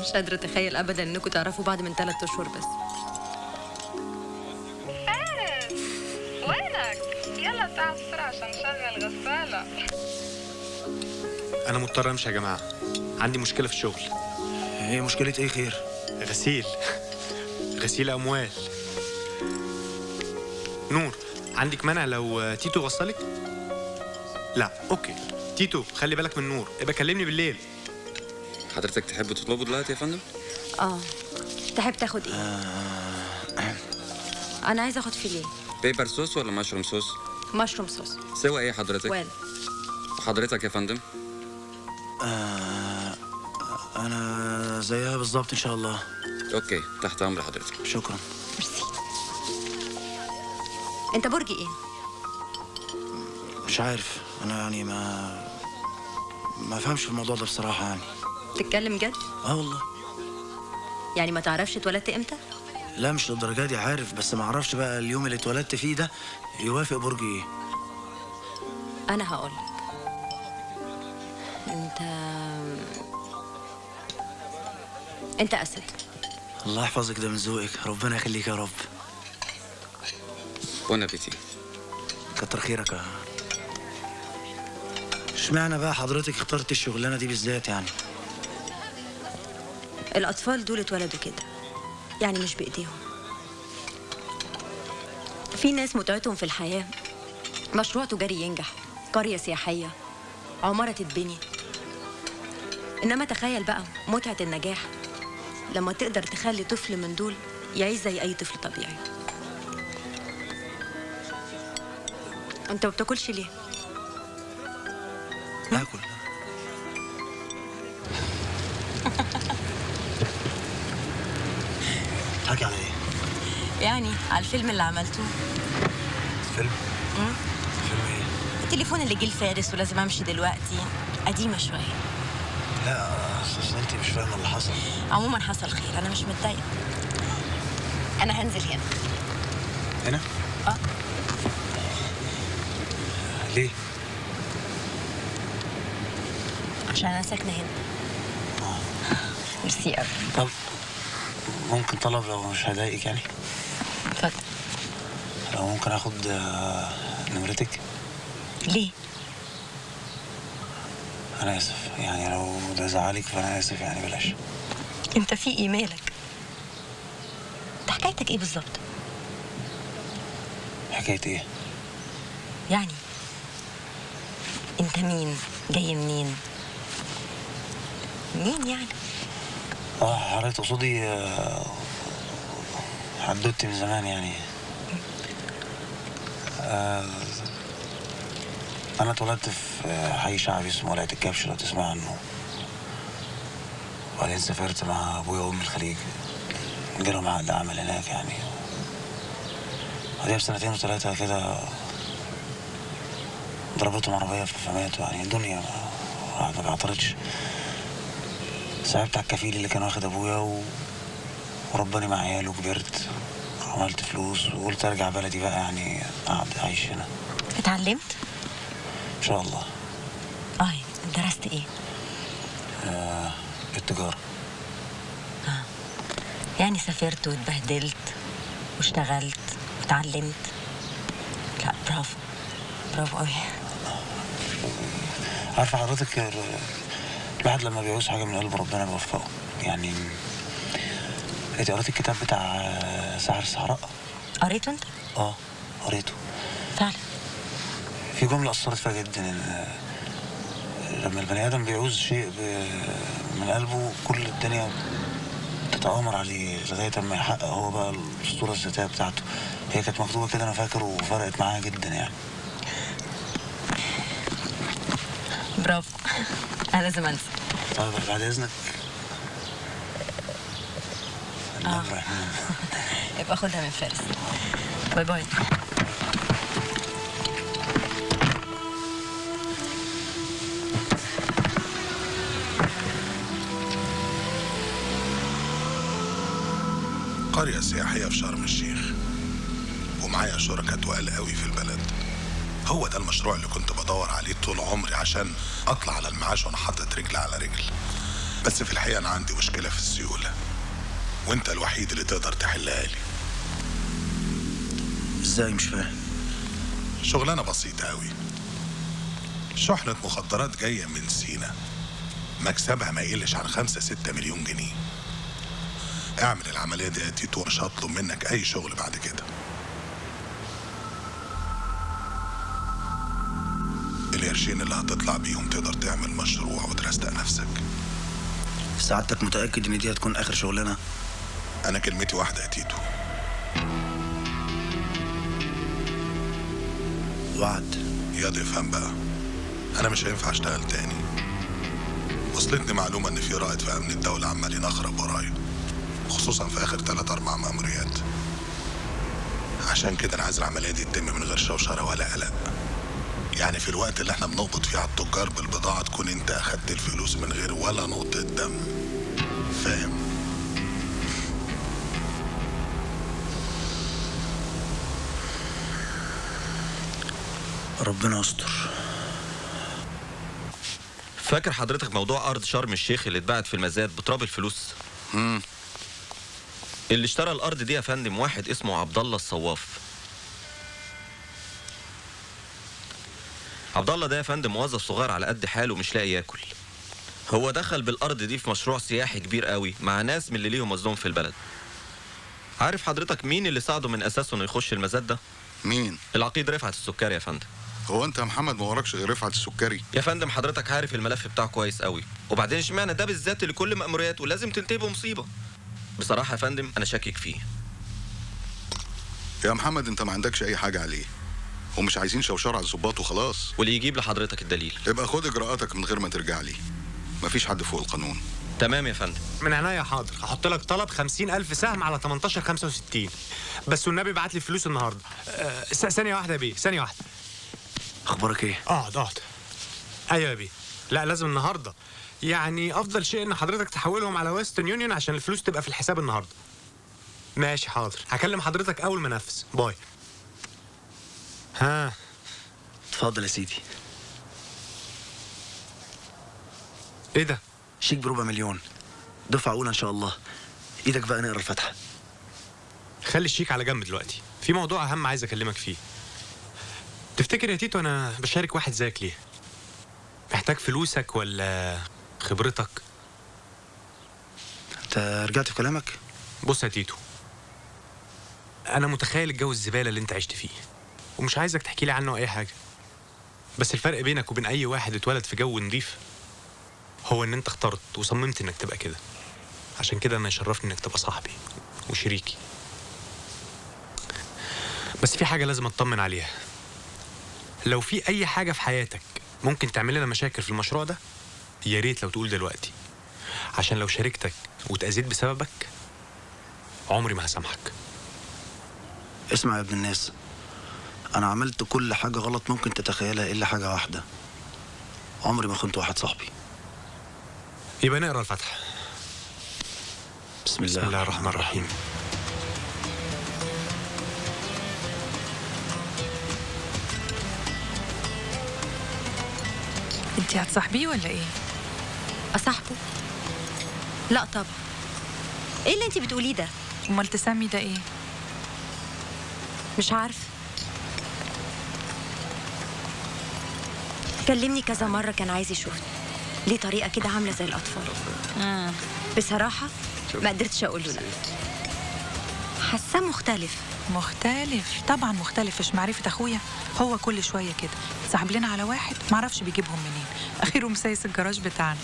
مش قادرة أتخيل ابدا إنكم تعرفوا بعض من ثلاث أشهر بس. فارس وينك؟ يلا تعال بسرعة عشان نشغل غسالة أنا مضطر أمشي يا جماعة. عندي مشكلة في الشغل. هي مشكلة إيه خير؟ غسيل. غسيل أموال. نور عندك مانع لو تيتو وصلك؟ لا okay. تيتو خلي بالك من نور. ابقى كلمني بالليل. حضرتك تحب تطلبه دلوقتي يا فندم؟ آه. تحب تاخد إيه؟ أنا عايزة أخد fillet. pepper sauce ولا mushroom sauce؟ mushroom sauce. سوى إيه حضرتك؟ وين وحضرتك يا فندم؟ آه أنا زيها بالظبط إن شاء الله. okay تحت أمر حضرتك. شكرا. أنت برج إيه؟ مش عارف. أنا يعني ما ما فهمش في الموضوع ده بصراحة يعني. تتكلم جد؟ آه والله. يعني ما تعرفش اتولدت إمتى؟ لا مش للدرجة دي عارف. بس ما أعرفش بقى اليوم اللي اتولدت فيه ده يوافق برج إيه. أنا هقول. انت انت اسد. الله يحفظك ده من ذوقك. ربنا يخليك يا رب. بون ابيتي كتر خيرك يا اشمعنى بقى حضرتك اخترت الشغلانة دي بالذات يعني؟ الأطفال دول اتولدوا كده. يعني مش بإيديهم. في ناس متعتهم في الحياة. مشروع تجاري ينجح. قرية سياحية. عمارة تتبني. إنما تخيل بقى متعة النجاح لما تقدر تخلي طفل من دول يعيش زي أي طفل طبيعي. أنت ما بتاكلش ليه؟ باكل حكي على إيه؟ يعني على الفيلم اللي عملته. فيلم. فيلم إيه؟ التليفون اللي جه لفارس ولازم أمشي دلوقتي. قديمة شوية. لا اصل انت مش فاهمه اللي حصل. عموما حصل خير أنا مش متضايقة. أنا هنزل هنا. هنا؟ آه. ليه؟ عشان أنا ساكنة هنا. ميرسي قوي طب ممكن طلب لو مش هضايقك يعني؟ اتفضل. لو ممكن آخد آه، نمرتك؟ ليه؟ أنا آسف. يعني لو ده زعلك فأنا آسف يعني بلاش. أنت في إيميلك. انت حكايتك إيه بالظبط؟ حكايه إيه؟ يعني أنت مين؟ جاي منين؟ مين يعني؟ آه حضرتك تقصدي آه، حدوتي من زمان يعني. آه، أنا اتولدت في آه، حي شعبي اسمه ولايه الكبش لو تسمع عنه. وبعدين سافرت مع أبويا وامي الخليج. جالهم عقد عمل هناك يعني. بعدين بسنتين وثلاثة كده ضربتهم عربية فماتوا يعني. الدنيا ما بعترضش. صعبت على الكفيل اللي كان واخد أبويا و... ورباني مع عياله وكبرت. عملت فلوس وقلت أرجع بلدي بقى يعني أقعد أعيش هنا. اتعلمت؟ إن شاء الله. درست إيه؟ آه التجارة. يعني سافرت واتبهدلت واشتغلت واتعلمت لا برافو. برافو قوي عارفة حضرتك ال- الواحد لما بيعوز حاجة من قلب ربنا بيوفقه. يعني انت قريت الكتاب بتاع آه، سحر الصحراء؟ قريته انت؟ آه قريته. فعلا. في جملة أثرت فيها جدا آه، لما البني آدم بيعوز شيء من قلبه كل الدنيا تتآمر عليه لغاية ما يحقق هو بقى الأسطورة الذاتية بتاعته. هي كانت مكتوبة كده أنا فاكر وفرقت معايا جدا يعني. برافو. أنا لازم أنسى. طيب بعد إذنك. آه. يبقى خدها من فارس. باي باي. قرية سياحية في شرم الشيخ. ومعايا شركاء تقال قوي في البلد. هو ده المشروع اللي كنت بدور عليه طول عمري عشان أطلع على المعاش وأنا حاطط رجل على رجل. بس في الحقيقة أنا عندي مشكلة في السيولة. وأنت الوحيد اللي تقدر تحلها لي. إزاي مش فاهم؟ شغلانة بسيطة قوي. شحنة مخدرات جاية من سينا. مكسبها ما يقلش عن خمسة ستة مليون جنيه. اعمل العملية دي يا تيتو مش هطلب منك أي شغل بعد كده. القرشين اللي هتطلع بيهم تقدر تعمل مشروع وترستق نفسك. سعادتك متأكد إن دي هتكون آخر شغلانة؟ أنا كلمتي واحدة يا تيتو. وعد. يا افهم بقى. أنا مش هينفع أشتغل تاني. وصلتني معلومة إن في رائد في أمن الدولة عمال ينخرب ورايا. خصوصا في آخر تلات أربع مأموريات. عشان كده أنا عايز العملية دي تتم من غير شوشرة ولا قلق. يعني في الوقت اللي إحنا بنقبض فيه على التجار بالبضاعة تكون أنت أخدت الفلوس من غير ولا نقطة دم. فاهم؟ ربنا يستر. فاكر حضرتك موضوع أرض شرم الشيخ اللي اتباعت في المزاد بتراب الفلوس؟ امم اللي اشترى الأرض دي يا فندم واحد اسمه عبد الله الصواف. عبد الله ده يا فندم موظف صغير على قد حاله مش لاقي ياكل. هو دخل بالأرض دي في مشروع سياحي كبير قوي مع ناس من اللي ليهم وزنهم في البلد. عارف حضرتك مين اللي ساعده من أساسه إنه يخش المزاد ده؟ مين؟ العقيد رفعت السكري يا فندم. هو أنت يا محمد ما وراكش غير رفعت السكري؟ يا فندم حضرتك عارف الملف بتاعه كويس قوي. وبعدين اشمعنى ده بالذات اللي كل مأمورياته لازم تنتهي بمصيبة؟ بصراحة يا فندم أنا شاكك فيه. يا محمد أنت ما عندكش أي حاجة عليه. ومش عايزين شوشرة على الظباط وخلاص. واللي يجيب لحضرتك الدليل. يبقى خد إجراءاتك من غير ما ترجع لي. مفيش حد فوق القانون. تمام يا فندم. من عينيا حاضر. هحط لك طلب 50000 سهم على 18 65 بس والنبي بعت لي الفلوس النهارده. أه س- ثانية واحدة يا بيه ثانية واحدة. أخبارك إيه؟ اقعد اقعد أيوه يا بيه. لا لازم النهارده. يعني أفضل شيء إن حضرتك تحولهم على ويسترن يونيون عشان الفلوس تبقى في الحساب النهارده. ماشي حاضر. هكلم حضرتك أول ما أنفذ، باي. ها. اتفضل يا سيدي. إيه ده؟ شيك بربع مليون. دفعة أولى إن شاء الله. إيدك بقى نقرأ الفاتحة. خلي الشيك على جنب دلوقتي. في موضوع أهم عايز أكلمك فيه. تفتكر يا تيتو أنا بشارك واحد زيك ليه؟ محتاج فلوسك ولا خبرتك. أنت رجعت في كلامك؟ بص يا تيتو أنا متخيل الجو الزبالة اللي أنت عشت فيه ومش عايزك تحكي لي عنه أي حاجة. بس الفرق بينك وبين أي واحد اتولد في جو نضيف هو إن أنت اخترت وصممت إنك تبقى كده. عشان كده أنا يشرفني إنك تبقى صاحبي وشريكي. بس في حاجة لازم أطمن عليها. لو في أي حاجة في حياتك ممكن تعمل لنا مشاكل في المشروع ده يا ريت لو تقول دلوقتي. عشان لو شاركتك واتأذيت بسببك عمري ما هسامحك. اسمع يا ابن الناس أنا عملت كل حاجة غلط ممكن تتخيلها إلا حاجة واحدة. عمري ما خنت واحد صاحبي. يبقى نقرأ الفاتحة. بسم الله, بسم الله الرحمن الرحيم. انت هتصاحبيه ولا إيه؟ اصاحبه لا طبعا. إيه اللي انت بتقوليه ده؟ أمال تسمي ده إيه؟ مش عارفه كلمني كذا مرة كان عايز يشوفني. ليه طريقة كده عاملة زي الأطفال. بصراحة ما قدرتش أقول له لأ. حاساه مختلف. مختلف؟ طبعا مختلف. مش معرفة أخويا. هو كل شوية كده. سحب لنا على واحد. معرفش بيجيبهم منين. اخيره مسيس الجراج بتاعنا.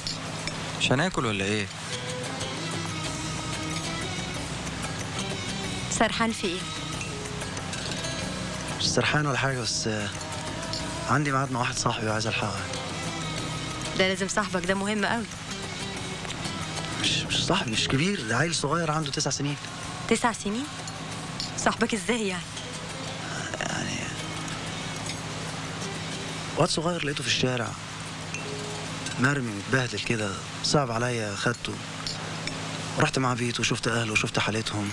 مش هناكل ولا إيه؟ سرحان في إيه؟ مش سرحان ولا حاجة بس عندي ميعاد مع واحد صاحبي وعايز ألحقه. ده لازم صاحبك ده مهم قوي. مش مش صاحبي مش كبير ده عيل صغير عنده تسع سنين. تسع سنين؟ صاحبك إزاي يعني واد صغير لقيته في الشارع. مرمي متبهدل كده. صعب عليا خدته. رحت مع بيته وشفت أهله وشفت حالتهم.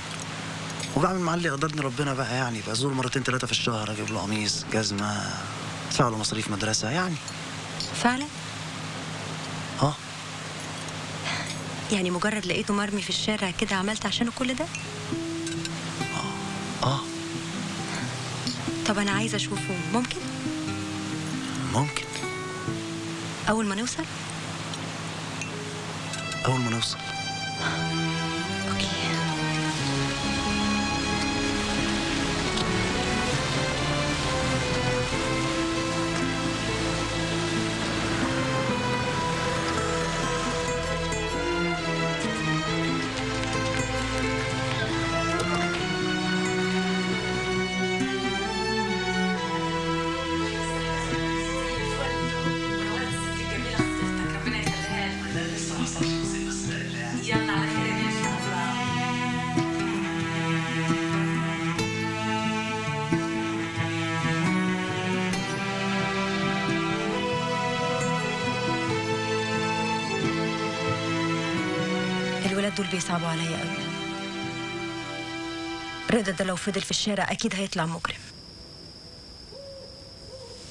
وبعمل مع اللي يقدرني ربنا بقى يعني. بزور مرتين ثلاثة في الشهر أجيب له قميص جزمة أدفع له مصاريف مدرسة يعني. فعلا؟ آه. يعني مجرد لقيته مرمي في الشارع كده عملت عشانه كل ده؟ آه. طب أنا عايزه أشوفه. ممكن؟ ممكن. أول ما نوصل بيصعبوا عليا قوي. رضا ده لو فضل في الشارع أكيد هيطلع مجرم.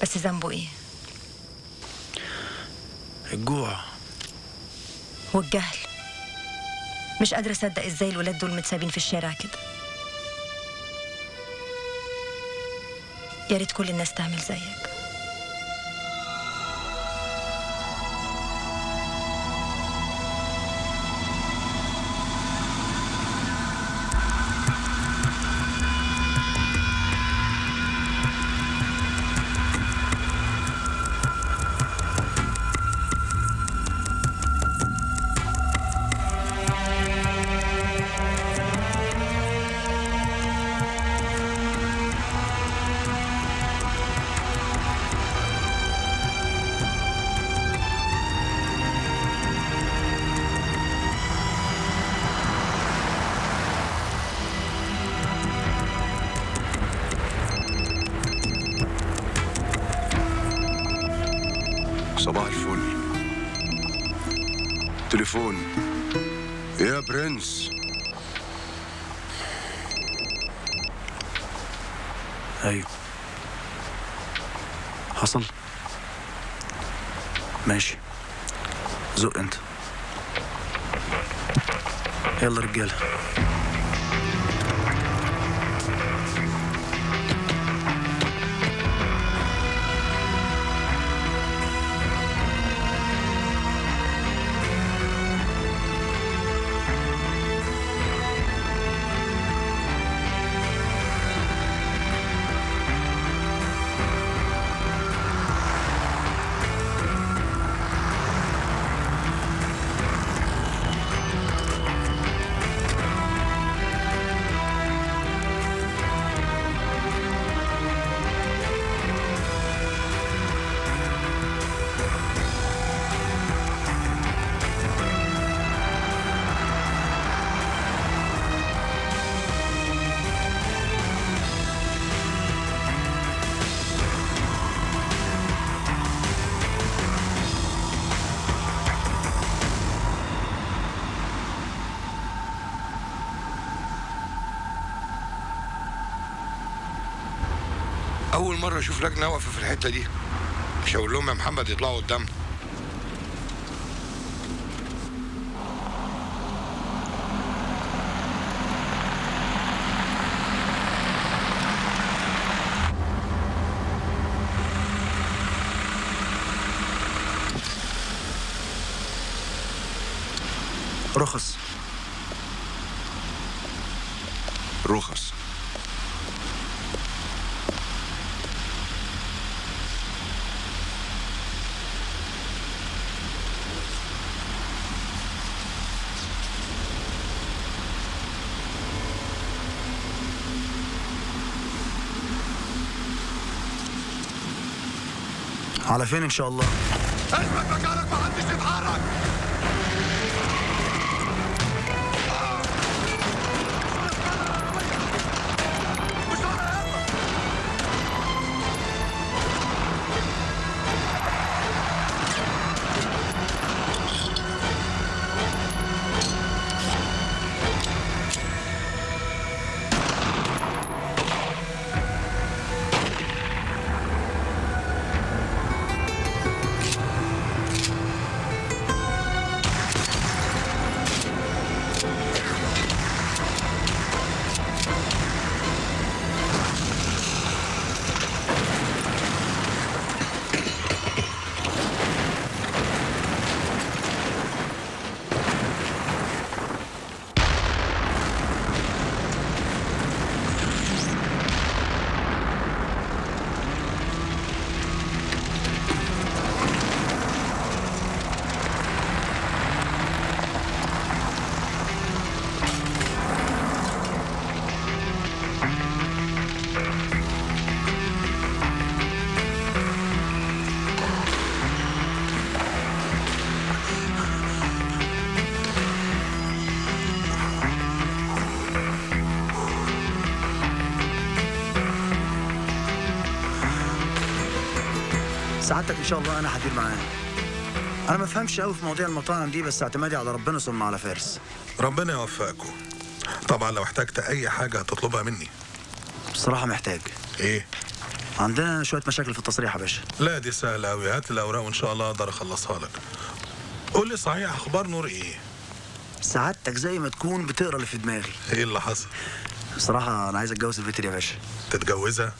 بس ذنبه إيه؟ الجوع. والجهل. مش قادرة أصدق إزاي الولاد دول متسابين في الشارع كده. يا ريت كل الناس تعمل زيك. أول مرة أشوف لجنه واقفه في الحتة دي. مش هقول لهم يا محمد يطلعوا قدامنا. رخص رخص على فين إن شاء الله؟ سعادتك إن شاء الله أنا هدير معاه أنا ما بفهمش قوي في مواضيع المطاعم دي بس اعتمادي على ربنا ثم على فارس. ربنا يوفقكم. طبعا لو احتجت أي حاجة هتطلبها مني. بصراحة محتاج. إيه؟ عندنا شوية مشاكل في التصريح يا باشا. لا دي سهلة قوي هات الأوراق وإن شاء الله أقدر أخلصها لك. قول لي صحيح أخبار نور إيه؟ سعادتك زي ما تكون بتقرا اللي في دماغي. إيه اللي حصل؟ بصراحة أنا عايز أتجوز البنت دي يا باشا. تتجوزها؟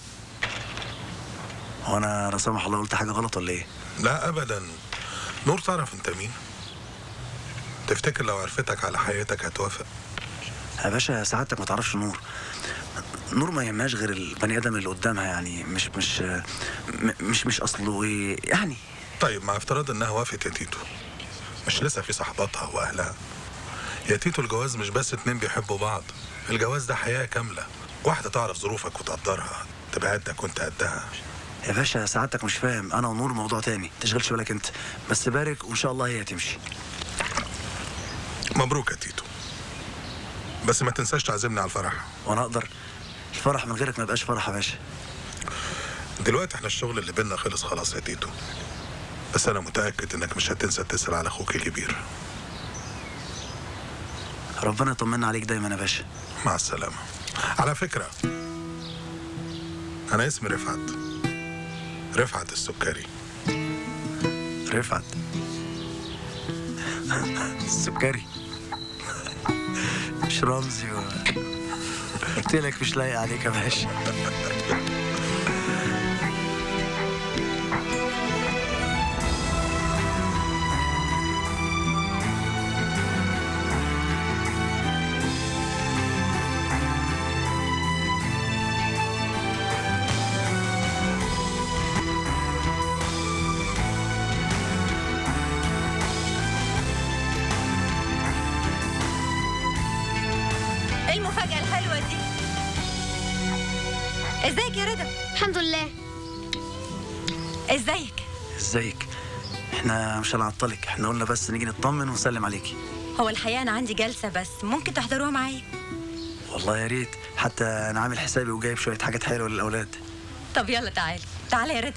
هو أنا لا سمح الله قلت حاجة غلط ولا إيه؟ لا ابدا. نور تعرف أنت مين؟ تفتكر لو عرفتك على حياتك هتوافق؟ يا باشا سعادتك ما تعرفش نور. نور ما يهمهاش غير البني آدم اللي قدامها يعني مش مش مش مش أصله إيه يعني. طيب مع افتراض إنها وافقت يا تيتو مش لسه في صحباتها وأهلها؟ يا تيتو الجواز مش بس اتنين بيحبوا بعض الجواز ده حياة كاملة. واحدة تعرف ظروفك وتقدرها تبقى قدك وأنت قدها. يا باشا سعادتك مش فاهم. أنا ونور موضوع تاني. تشغلش بالك أنت. بس بارك وإن شاء الله هي هتمشي مبروك يا تيتو. بس ما تنساش تعزمني على الفرح. وأنا أقدر. الفرح من غيرك ما يبقاش فرح يا باشا. دلوقتي إحنا الشغل اللي بينا خلص خلاص يا تيتو. بس أنا متأكد إنك مش هتنسى تسأل على أخوك الكبير. ربنا يطمنا عليك دايما يا باشا. مع السلامة. على فكرة أنا اسمي رفعت. رفعت السكري. رفعت. السكري. مش رمزي. قلت لك مش لايق عليك يا باشا. إحنا مش هنعطلك. إحنا قلنا بس نيجي نطمن ونسلم عليكي. هو الحقيقة أنا عندي جلسة بس. ممكن تحضروها معايا؟ والله يا ريت. حتى أنا عامل حسابي وجايب شوية حاجات حلوة للأولاد. طب يلا تعالي. تعالي يا رضا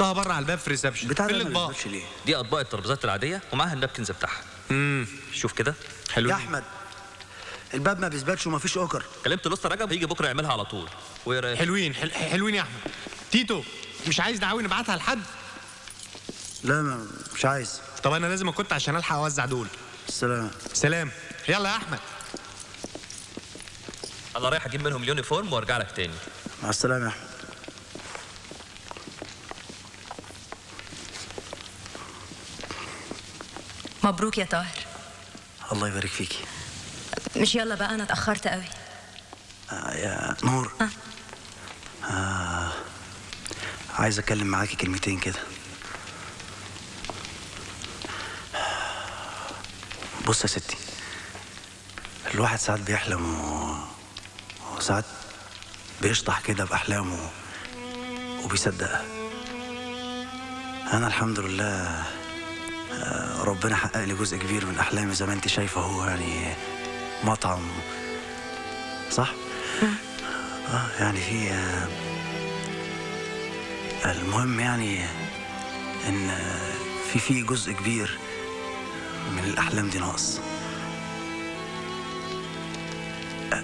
حطها بره على الباب في reception بتاع ما الأطباق ليه دي أطباق الترابيزات العادية ومعاها ال napkins بتاعها. امم شوف كده. يا أحمد الباب ما بيثبتش ومفيش أُكَر. كلمت لسه رجب هيجي بكرة يعملها على طول. وايه رايك حلوين حل... حلوين يا أحمد. تيتو مش عايز دعاوي نبعتها لحد. لا ما مش عايز. طب أنا لازم كنت عشان ألحق أوزع دول. سلام. سلام. يلا يا أحمد. أنا رايح أجيب منهم uniform وأرجع لك تاني. مع السلامة يا أحمد. مبروك يا طاهر. الله يبارك فيكي. مش يلا بقى أنا اتأخرت قوي. آه يا نور. آه. عايز أتكلم معاكي كلمتين كده. بص يا ستي الواحد ساعات بيحلم و... وساعات بيشطح كده بأحلامه وبيصدقها. أنا الحمد لله آه، ربنا حقق لي جزء كبير من أحلامي زي ما أنت شايفة هو يعني مطعم صح؟ آه يعني في آه، المهم يعني إن آه، في في جزء كبير من الأحلام دي ناقص آه،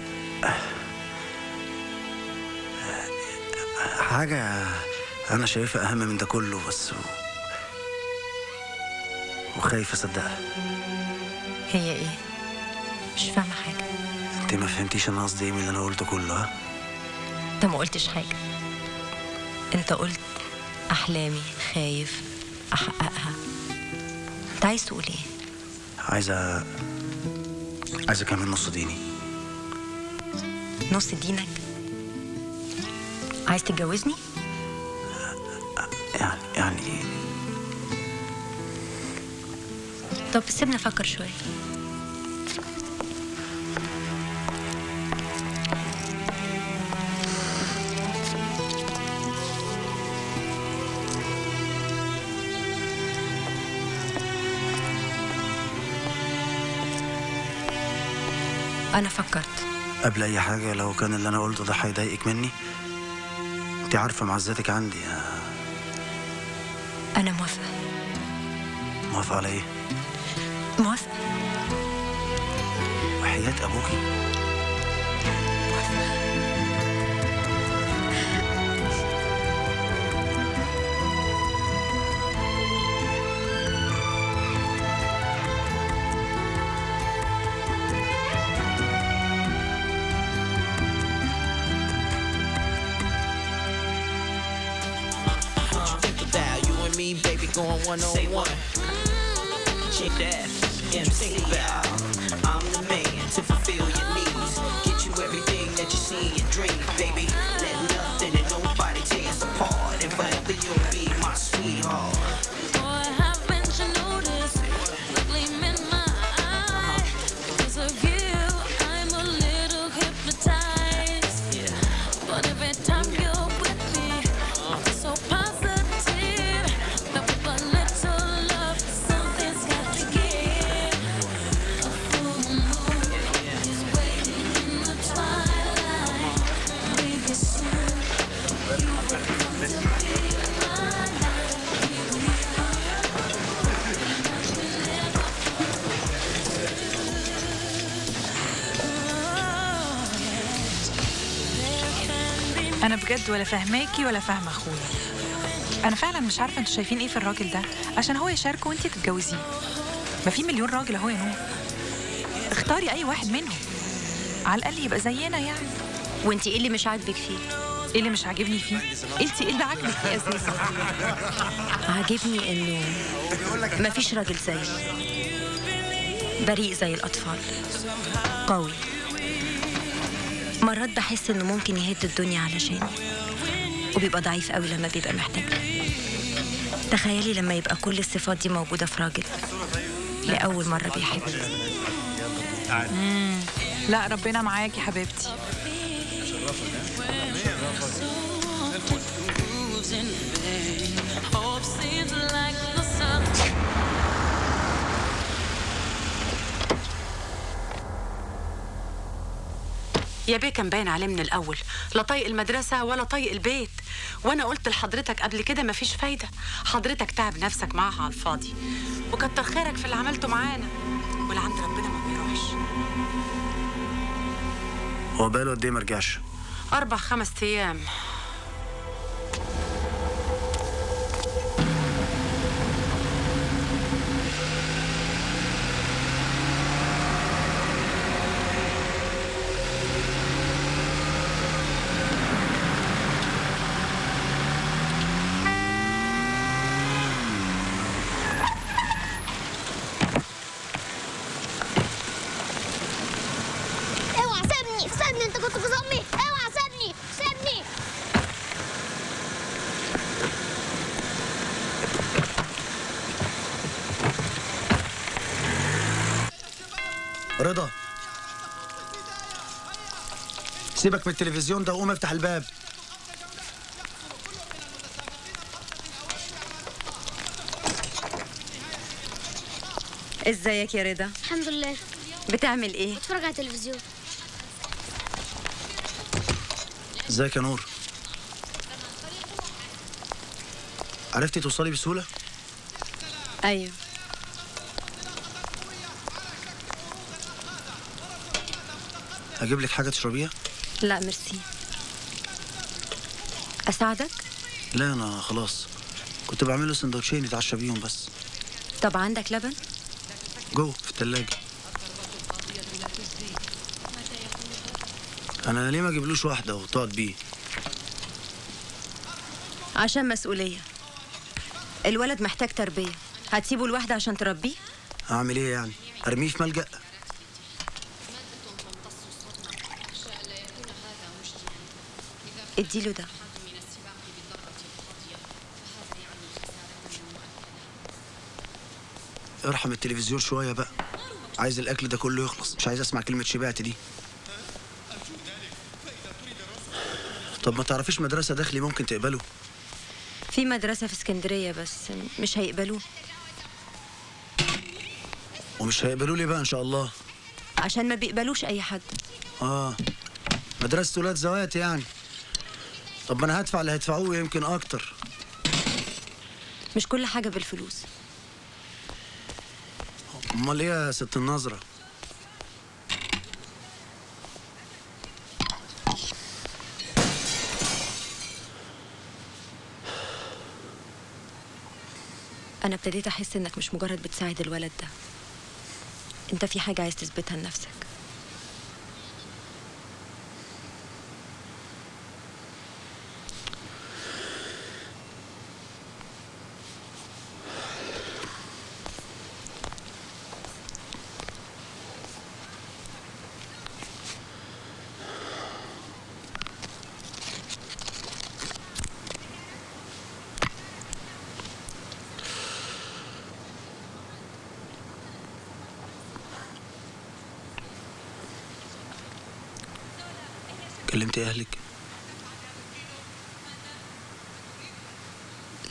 حاجة أنا شايفها أهم من ده كله بس. وخايف أصدقها هي إيه؟ مش فاهمة حاجة. أنت ما فهمتيش أنا قصدي إيه من اللي أنا قلته كله ها؟ أنت ما قلتش حاجة. أنت قلت أحلامي خايف أحققها. أنت عايز تقول إيه؟ عايزة عايزة كمان نص ديني. نص دينك؟ عايز تتجوزني؟ طب سيبني أفكر شوية أنا فكرت. قبل أي حاجة لو كان اللي أنا قلته ده هيضايقك مني أنت عارفة معزتك عندي. أنا موافقة. موافقة على إيه؟ موافقه وحياة أبوكي. أنا بجد ولا فاهماكي ولا فاهمة أخويا. أنا فعلا مش عارفة أنتوا شايفين إيه في الراجل ده عشان هو يشاركه وأنتي تتجوزيه. ما في مليون راجل أهو يا نور اختاري أي واحد منهم. على الأقل يبقى زينا يعني. وانتي إيه اللي مش عاجبك فيه؟ إيه اللي مش عاجبني فيه؟ انتي إيه اللي عاجبك فيه أساسا عاجبني إنه مفيش راجل زيه بريء زي الأطفال. قوي. مرات بحس إنه ممكن يهد الدنيا علشاني. وبيبقى ضعيف قوي لما بيبقى محتاج. تخيلي لما يبقى كل الصفات دي موجودة في راجل. لأول مرة بيحب. لا ربنا معاكي حبيبتي. يا بيه كان باين عليه من الأول لا طايق المدرسة ولا طايق البيت. وأنا قلت لحضرتك قبل كده مفيش فايدة. حضرتك تعب نفسك معاها على الفاضي. وكتر خيرك في اللي عملته معانا. واللي عند ربنا ما بيروحش. هو بقاله قد إيه ما رجعش؟ أربع خمس أيام. سيبك من التلفزيون ده وقوم افتح الباب. ازيك يا رضا؟ الحمد لله. بتعمل إيه؟ بتفرج على التلفزيون. ازيك يا نور؟ عرفتي توصلي بسهولة؟ أيوه. هجيب لك حاجة تشربيها؟ لا ميرسي. أساعدك؟ لا أنا خلاص. كنت بعمل له سندوتشين يتعشى بيهم بس. طب عندك لبن؟ جوه في التلاجة. أنا ليه ما أجيبلوش واحدة وتقعد بيه؟ عشان مسؤولية. الولد محتاج تربية. هتسيبه لوحده عشان تربيه؟ أعمل إيه يعني؟ أرميه في ملجأ؟ اديله ده ارحم التلفزيون شوية بقى. عايز الأكل ده كله يخلص. مش عايز أسمع كلمة شبعت دي. طب ما تعرفيش مدرسة داخلي ممكن تقبله؟ في مدرسة في اسكندرية بس مش هيقبلوه. ومش هيقبلوا لي بقى إن شاء الله؟ عشان ما بيقبلوش أي حد. آه. مدرسة ولاد زوات يعني. طب ما أنا هدفع اللي هيدفعوه يمكن أكتر. مش كل حاجة بالفلوس. أمال إيه يا ست النظرة؟ أنا ابتديت أحس إنك مش مجرد بتساعد الولد ده. أنت في حاجة عايز تثبتها لنفسك كلمتي أهلك؟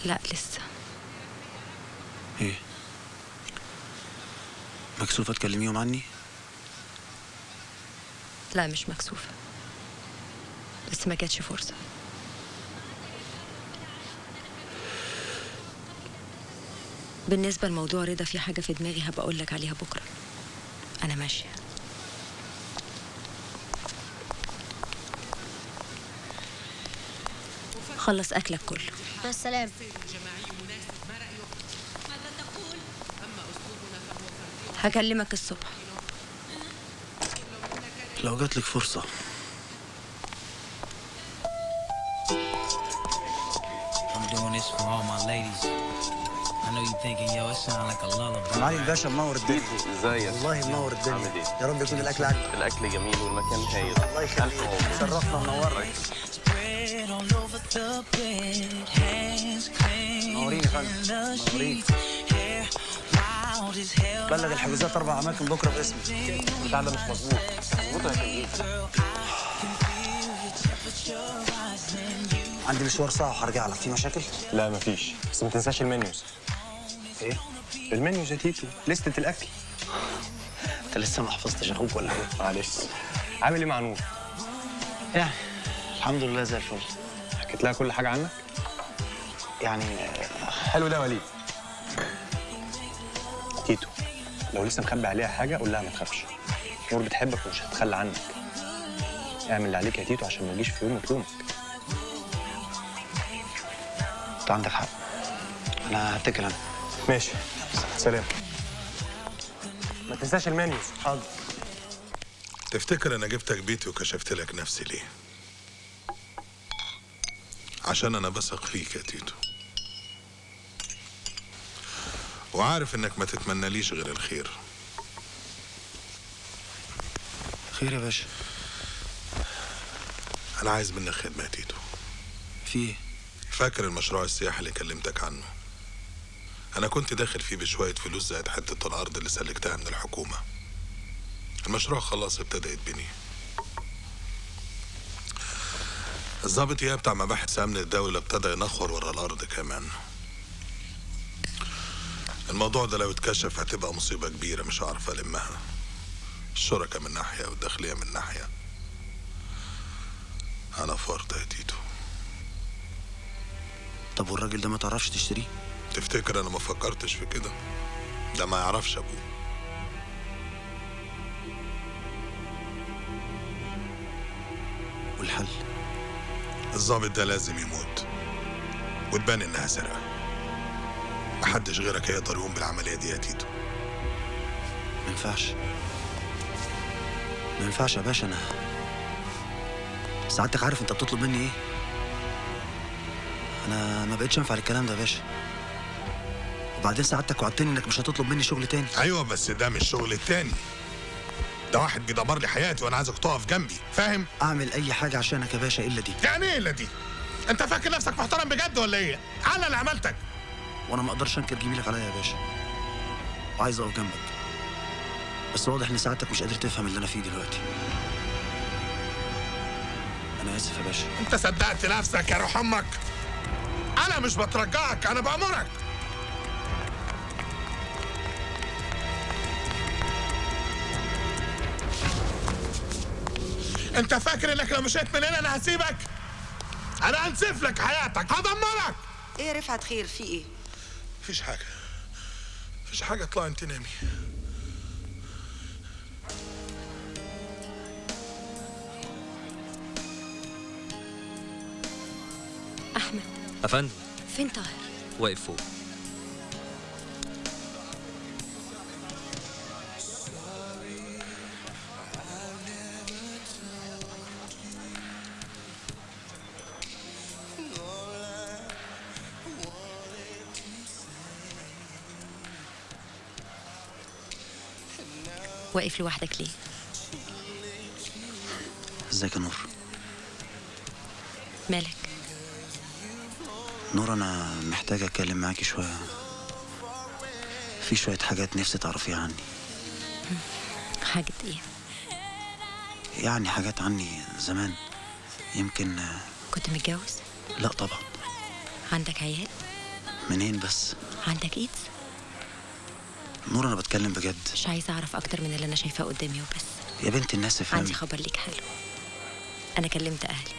لا لسه إيه؟ مكسوفة تكلميهم عني؟ لا مش مكسوفه بس ما جاتش فرصة. بالنسبة لموضوع رضا في حاجة في دماغي هبقى أقول لك عليها بكرة. أنا ماشية. خلص أكلك كله. مع السلامة. هكلمك الصبح. لو جاتلك فرصة. I'm doing this for all my ladies. I know you thinking, yo, it sound like a lullaby. معالي الباشا منور الدنيا. ازيك والله منور الدنيا. يا رب يكون الأكل عاجبك. الأكل جميل والمكان هايل. الله يخليك شرفنا clean. منورين يا فندم. منورين. بلغ الحجوزات أربع أماكن بكرة باسمي. البتاع ده مش مظبوط. مظبوط يا كبير عندي مشوار ساعة وهرجع لك. في مشاكل؟ لا مفيش. بس ما تنساش المنيوز إيه؟ المنيوز يا تيتو. لستة الأكل. أنت لسه ما حفظتش أخوك ولا إيه؟ معلش. عامل إيه مع نور؟ يعني الحمد لله زي الفل. حكيت لها كل حاجة عنك؟ يعني حلو ده وليد. لو لسه مخبي عليها حاجة قول لها ما تخافش. نور بتحبك ومش هتخلى عنك. اعمل اللي عليك يا تيتو عشان ما يجيش في يوم يطلبك انت عندك حق. أنا هتكل أنا. ماشي. سلام. ما تنساش المنيوز حاضر تفتكر أنا جبتك بيتي وكشفت لك نفسي ليه؟ عشان أنا بثق فيك يا تيتو. وعارف إنك ما تتمناليش غير الخير. خير يا باشا. أنا عايز منك خدمة يا تيتو. في إيه؟ فاكر المشروع السياحي اللي كلمتك عنه؟ أنا كنت داخل فيه بشوية فلوس زائد حتة الأرض اللي سلكتها من الحكومة. المشروع خلاص ابتدى يتبني الضابط اياه بتاع مباحث أمن الدولة ابتدى ينخور ورا الأرض كمان. الموضوع ده لو اتكشف هتبقى مصيبة كبيرة مش هعرف ألمها. الشركة من ناحية والداخلية من ناحية. أنا في ورطة يا تيتو. طب والراجل ده ما تعرفش تشتريه؟ تفتكر أنا ما فكرتش في كده؟ ده ما يعرفش أبوه. والحل؟ الضابط ده لازم يموت. وتبان إنها سرقة. محدش غيرك هيقدر يقوم بالعملية دي يا تيتو. ما ينفعش. ما ينفعش يا باشا أنا سعادتك عارف أنت بتطلب مني إيه. أنا ما بقتش انفع الكلام ده يا باشا. وبعدين سعادتك وعدتني إنك مش هتطلب مني شغل تاني. أيوه بس ده مش شغل التاني. ده واحد بيدمر لي حياتي وأنا عايزك تقف جنبي فاهم؟ أعمل أي حاجة عشانك يا باشا إلا دي. يعني إيه إلا دي؟ أنت فاكر نفسك محترم بجد ولا إيه؟ أنا اللي عملتك. وأنا ما أقدرش أنكر جميلك عليا يا باشا. وعايز أقف جنبك. بس واضح إن سعادتك مش قادر تفهم اللي أنا فيه دلوقتي. أنا آسف يا باشا. أنت صدقت نفسك يا روح أمك. أنا مش بترجعك أنا بأمرك. أنت فاكر إنك لو مشيت من هنا أنا هسيبك؟ أنا هنسف لك حياتك هدمرك. إيه يا رفعت خير؟ في إيه؟ مفيش حاجة. مفيش حاجة اطلع انت نامي أحمد. أفندم. فين طاهر؟ واقف فوق. واقف لوحدك ليه؟ ازيك يا نور؟ مالك؟ نور أنا محتاج أتكلم معاكي شوية. في شوية حاجات نفسي تعرفيها عني. حاجة إيه؟ يعني حاجات عني زمان. يمكن كنت متجوز؟ لا طبعا. عندك عيال؟ منين بس؟ عندك إيدز؟ نور أنا بتكلم بجد. مش عايزة أعرف أكتر من اللي أنا شايفاه قدامي وبس. يا بنت الناس افهمي. عندي خبر ليك حلو. أنا كلمت أهلي.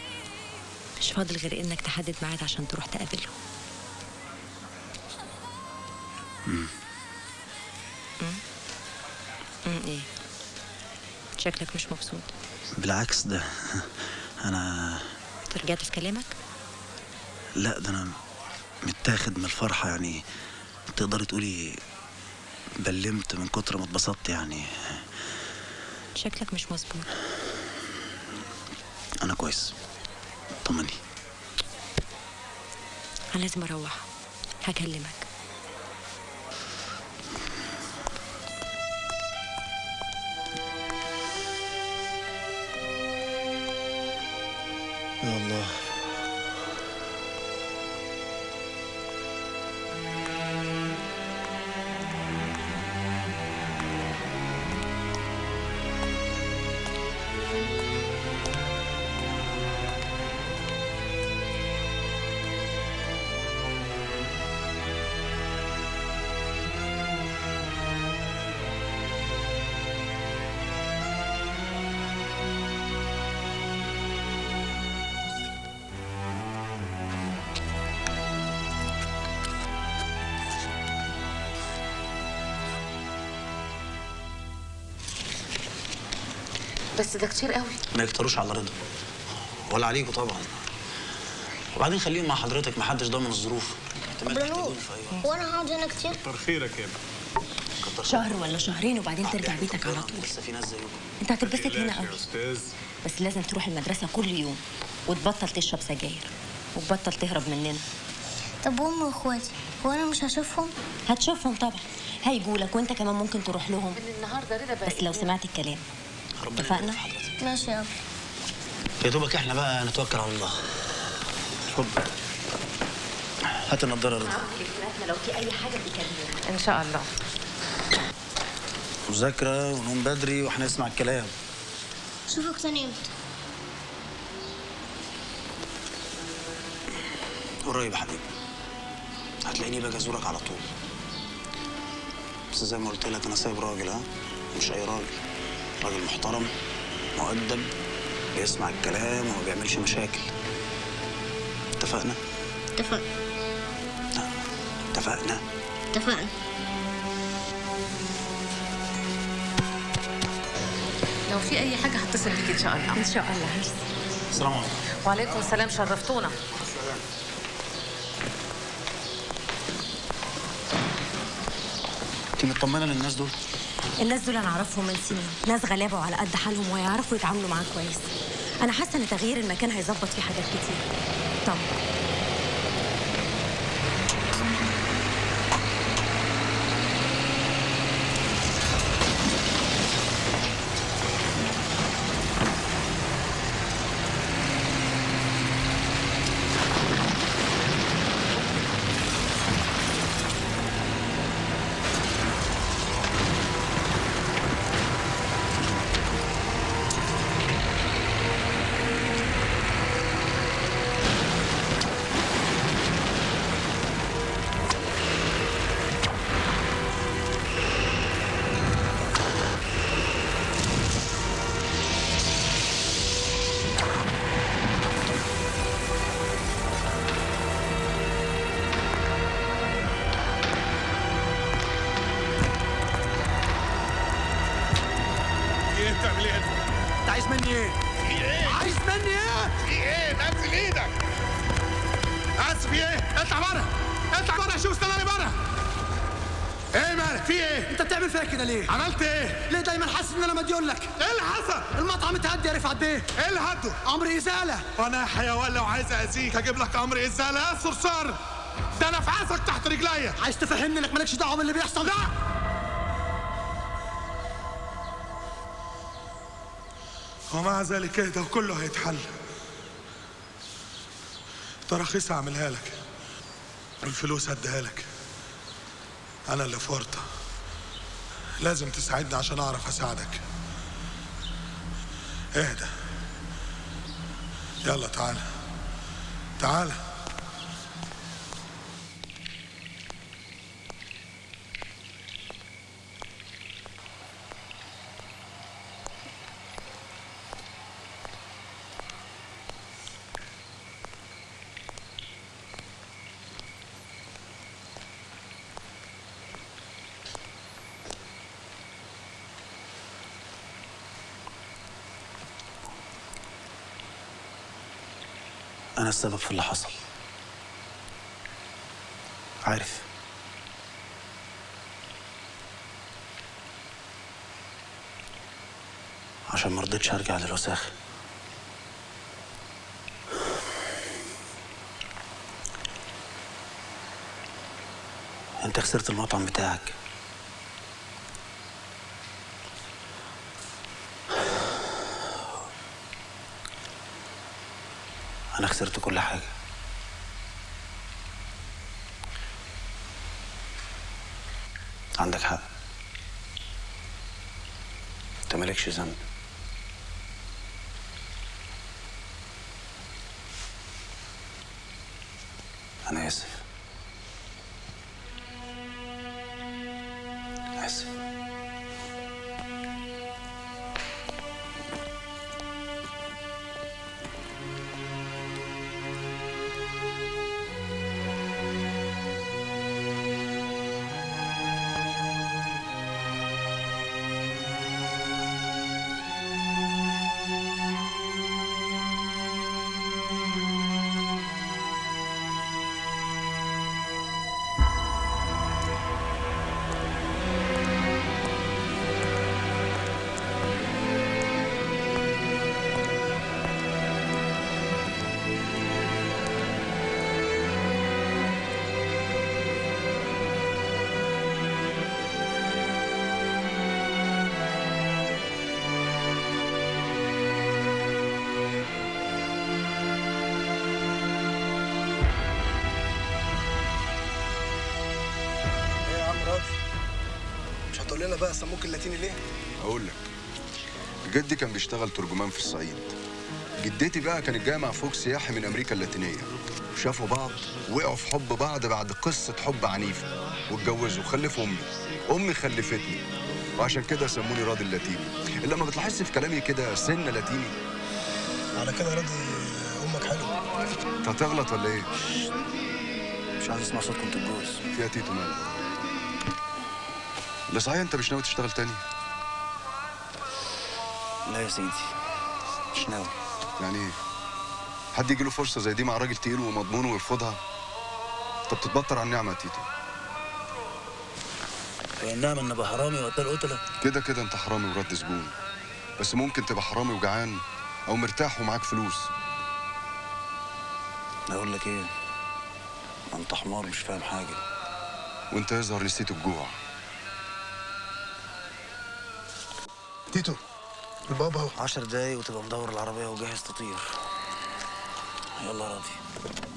مش فاضل غير إنك تحدد ميعاد عشان تروح تقابلهم. مم. امم إيه؟ شكلك مش مبسوط. بالعكس ده. أنا رجعت في كلامك؟ لا ده أنا متاخد من الفرحة يعني. تقدري تقولي بلمت من كتر ما اتبسطت يعني. شكلك مش مظبوط أنا كويس. طمني. أنا لازم أروح. هكلمك. بس ده كتير قوي. ما يكتروش على رضا. ولا عليكوا طبعا. وبعدين خليهم مع حضرتك محدش ضامن الظروف. طب يا نور هو أنا هقعد هنا كتير. كتر خيرك يا ابني. شهر ولا شهرين وبعدين ترجع بيتك على طول. لسه في ناس زيكم. أنت هتتبسط هنا قوي. أستاذ. بس لازم تروح المدرسة كل يوم وتبطل تشرب سجاير وتبطل تهرب مننا. طب وامي واخواتي هو أنا مش هشوفهم؟ هتشوفهم طبعا. هيجولك وأنت كمان ممكن تروح لهم. النهارده رضا بس لو سمعت الكلام. ربنا اتفقنا؟ ماشي يا يا دوبك إحنا بقى نتوكل على الله. اتفضل هات النضارة رضا لو في أي حاجة بيكلموك إن شاء الله. مذاكرة ونوم بدري وهنسمع الكلام. شوفك تاني إمتى. قريب يا حبيبي. هتلاقيني باجي أزورك على طول. بس زي ما قلت لك أنا سايب راجل ها؟ مش أي راجل. راجل محترم مؤدب بيسمع الكلام وما بيعملش مشاكل. اتفقنا؟ اتفقنا. اتفقنا. اتفقنا. لو في أي حاجة هتصل بيك إن شاء الله. إن شاء الله. السلام عليكم. وعليكم السلام شرفتونا. انت مطمنة للناس دول؟ الناس دول أنا أعرفهم من سنين. ناس غلابة وعلى قد حالهم ويعرفوا يتعاملوا معاك كويس. أنا حاسة إن تغيير المكان هيظبط فيه حاجات كتير. طبعا وأنا يا حيوان لو عايز أذيك هجيب لك أمر ازاله يا صرصار ده أنا في عصك تحت رجليا عايز تفهمني إنك مالكش دعوة باللي بيحصل؟ لا. ومع ذلك اهدى وكله هيتحل. تراخيص هعملها لك. والفلوس هديها لك. أنا اللي في ورطه لازم تساعدني عشان أعرف أساعدك. اهدى. يلا تعالى تعالى أنا السبب في اللي حصل. عارف. عشان ما رضيتش أرجع للوساخه أنت خسرت المطعم بتاعك. أنا خسرت كل حاجة. عندك حق. أنت مالكش ذنب. بقى سموك اللاتيني ليه؟ أقول لك. جدي كان بيشتغل ترجمان في الصعيد. جدتي بقى كانت جاية مع فوق سياحي من أمريكا اللاتينية. شافوا بعض وقعوا في حب بعض بعد قصة حب عنيفة. واتجوزوا وخلفوا أمي. أمي خلفتني. وعشان كده سموني راضي اللاتيني إلا ما بتلاحظش في كلامي كده سنه لاتيني؟ على كده راضي أمك حلوة انت هتغلط ولا إيه؟ مش عايز أسمع صوتكم تتجوز. فيها تيتو مالك. لا صحيح انت مش ناوي تشتغل تاني؟ لا يا سيدي مش ناوي. يعني إيه؟ حد يجي له فرصة زي دي مع راجل تقيل ومضمون ويرفضها؟ طب تتبطر على النعمة يا تيتو. هي النعمة إن أبقى حرامي وقتال قتلة كده كده أنت حرامي ورد سجون. بس ممكن تبقى حرامي وجعان أو مرتاح ومعاك فلوس. أقول لك إيه؟ أنت حمار مش فاهم حاجة. وأنت يظهر نسيت الجوع. تيتو البابا عشر دقايق وتبقى مدور العربية وجاهز تطير. يلا راضي.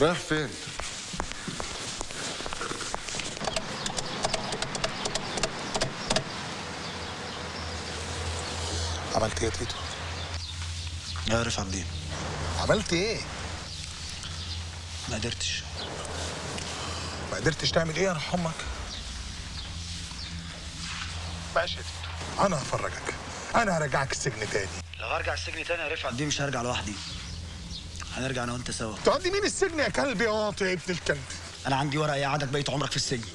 رايح فين عملت إيه يا تيتو؟ يا رفع الدين عملت إيه؟ ما قدرتش ما قدرتش تعمل إيه يا روح أمك؟ ماشي يا تيتو أنا هفرجك أنا هرجعك السجن تاني لو هرجع السجن تاني يا رفعت دي مش هرجع لوحدي هنرجع أنا وانت سوا. تقضي مين السجن يا كلب يا واطي يا ابن الكلب؟ أنا عندي ورقة يقعدك بقيت عمرك في السجن.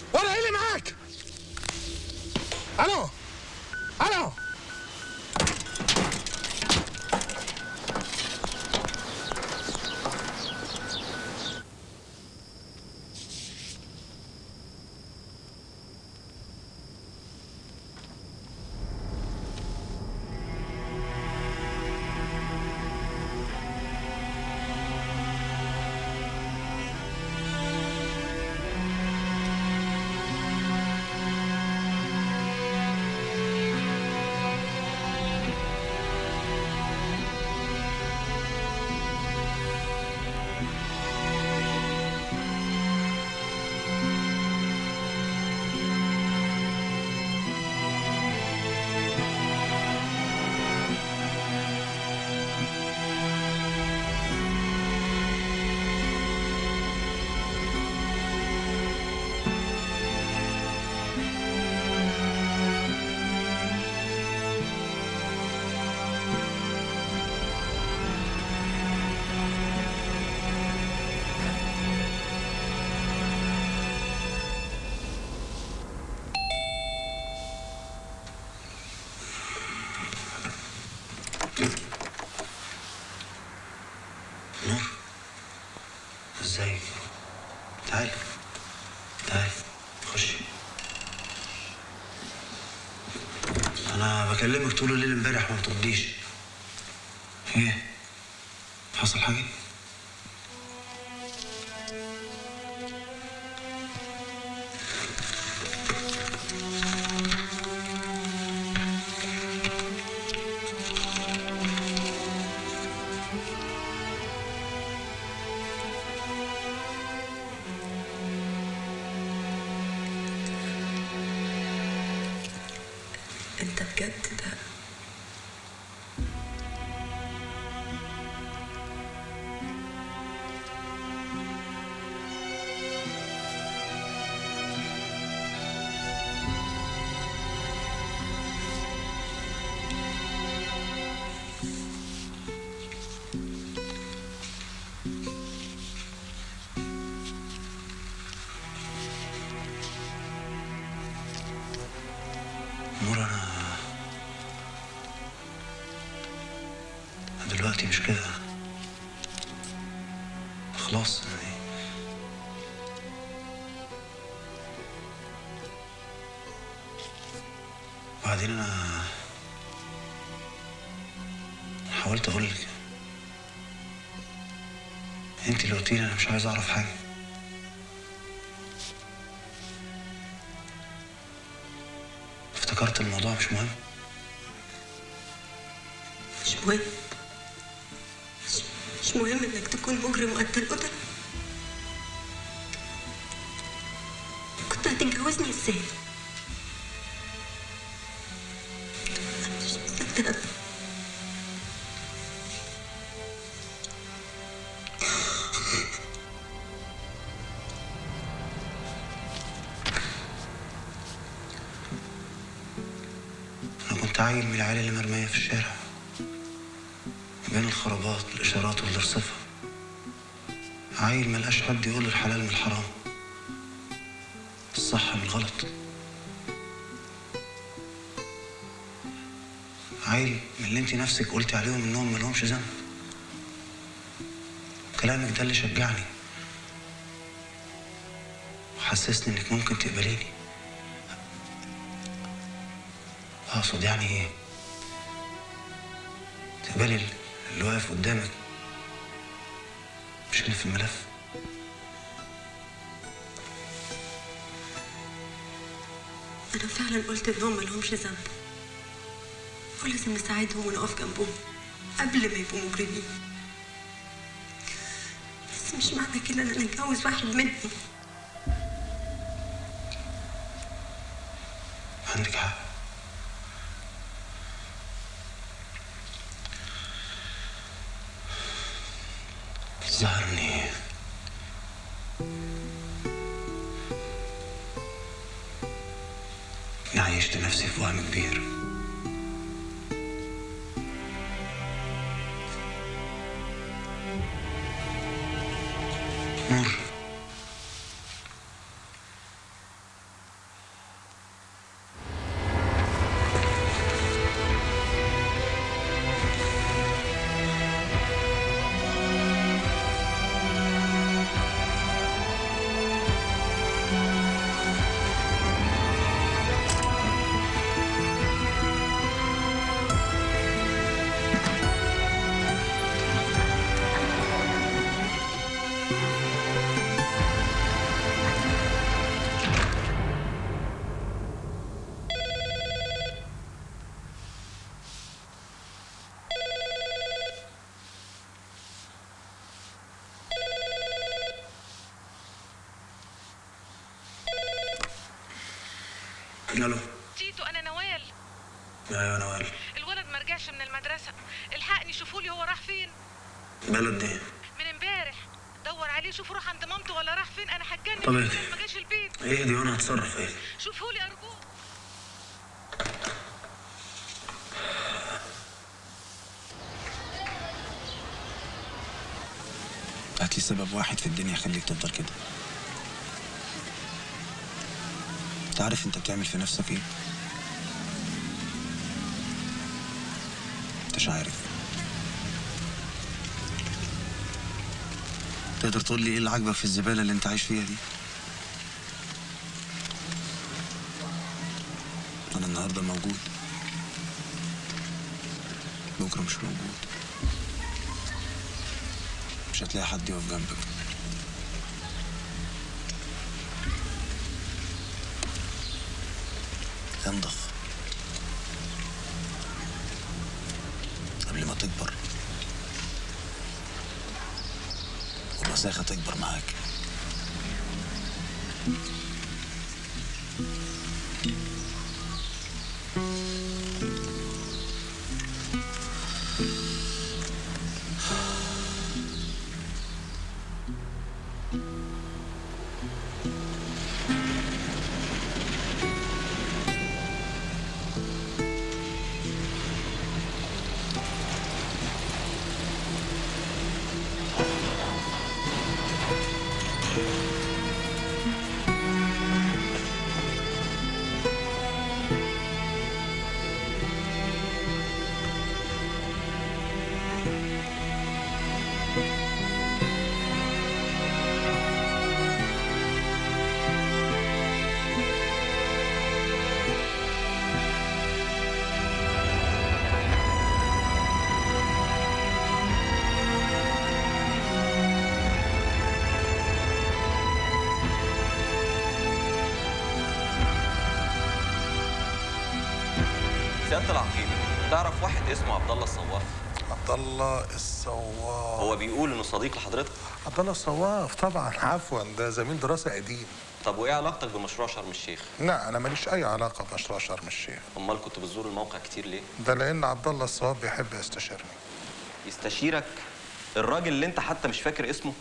بكلمك طول الليل امبارح ما بترديش. إيه؟ حصل حاجة؟ لي أنا مش عايز أعرف حاجة. افتكرت الموضوع مش مهم؟ نفسك قلتي عليهم إنهم ملهمش ذنب. كلامك ده اللي شجعني. وحسسني إنك ممكن تقبليني. أقصد يعني إيه؟ تقبلي ال- اللي واقف قدامك. مش اللي في الملف. أنا فعلا قلت إنهم ملهمش ذنب. ولازم نساعدهم ونقف جنبهم قبل ما يبقوا مجرمين. بس مش معنى كده إن أنا أتجوز واحد منهم. نور ألو تيتو أنا نوال. أيوه نوال. الولد ما رجعش من المدرسة. الحقني شوفوا لي هو راح فين. بلد إيه؟ من امبارح. دور عليه شوفوا راح عند مامته ولا راح فين. أنا هتجنن طب اهدي. ما جاش البيت. إيه دي؟ وأنا هتصرف إيه؟ شوفوا لي ارجوك هات لي سبب واحد في الدنيا يخليك تفضل كده. انت عارف انت بتعمل في نفسك إيه. انتش عارف. تقدر تقول لي إيه اللي عاجبك في الزبالة اللي انت عايش فيها دي؟ أنا النهارده موجود. بكرة مش موجود. مش هتلاقي حد يقف جنبك انضف قبل ما تكبر والوساخة تكبر معاك سياده عبد الله الصواف طبعا. عفوا ده زميل دراسة قديم. طب وإيه علاقتك بمشروع شرم الشيخ؟ لا أنا ماليش أي علاقة بمشروع شرم الشيخ. أمال كنت بتزور الموقع كتير ليه؟ ده لأن عبد الله الصواف بيحب يستشيرني. يستشيرك الراجل اللي أنت حتى مش فاكر اسمه؟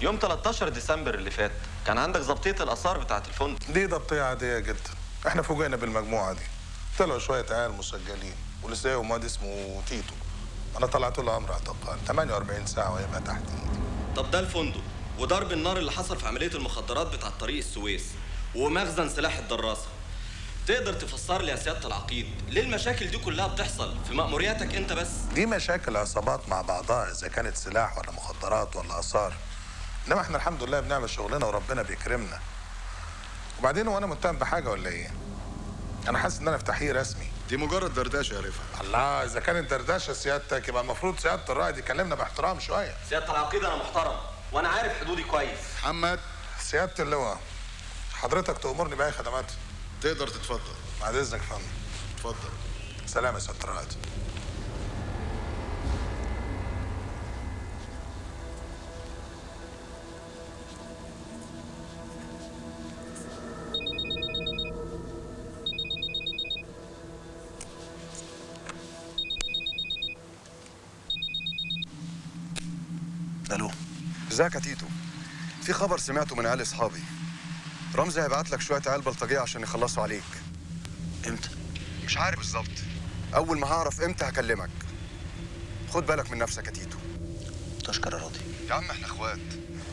يوم 13 ديسمبر اللي فات كان عندك ضبطية الآثار بتاعه الفندق. دي ضبطية عادية جدا. إحنا فوجئنا بالمجموعة دي. طلعوا شوية عيال مسجلين ولسه يوم واد اسمه تيتو. أنا طلعت له أمر اعتقال 48 ساعة ويبقى تحت إيدي. طب ده الفندق وضرب النار اللي حصل في عملية المخدرات بتاعه طريق السويس ومخزن سلاح الدراسة. تقدر تفسر لي يا سيادة العقيد ليه المشاكل دي كلها بتحصل في مأمورياتك أنت بس؟ دي مشاكل عصابات مع بعضها إذا كانت سلاح ولا مخدرات ولا آثار. إنما إحنا الحمد لله بنعمل شغلنا وربنا بيكرمنا. وبعدين هو أنا متهم بحاجة ولا إيه؟ أنا حاسس إن أنا في تحقيق رسمي. دي مجرد دردشة يا رفعت. الله إذا كانت دردشة سيادتك يبقى المفروض سيادة الرائد يكلمنا باحترام شوية. سيادة العقيد أنا محترم وأنا عارف حدودي كويس. محمد سيادة اللواء حضرتك تأمرني بأي خدمات؟ تقدر تتفضل. بعد إذنك يا فندم اتفضل. سلام يا سيادة الرائد ازيك يا تيتو؟ في خبر سمعته من عيال اصحابي. رمزي هيبعت لك شوية عيال بلطجية عشان يخلصوا عليك. إمتى؟ مش عارف بالظبط. أول ما هعرف إمتى هكلمك. خد بالك من نفسك يا تيتو. تشكر يا راضي. يا عم إحنا اخوات.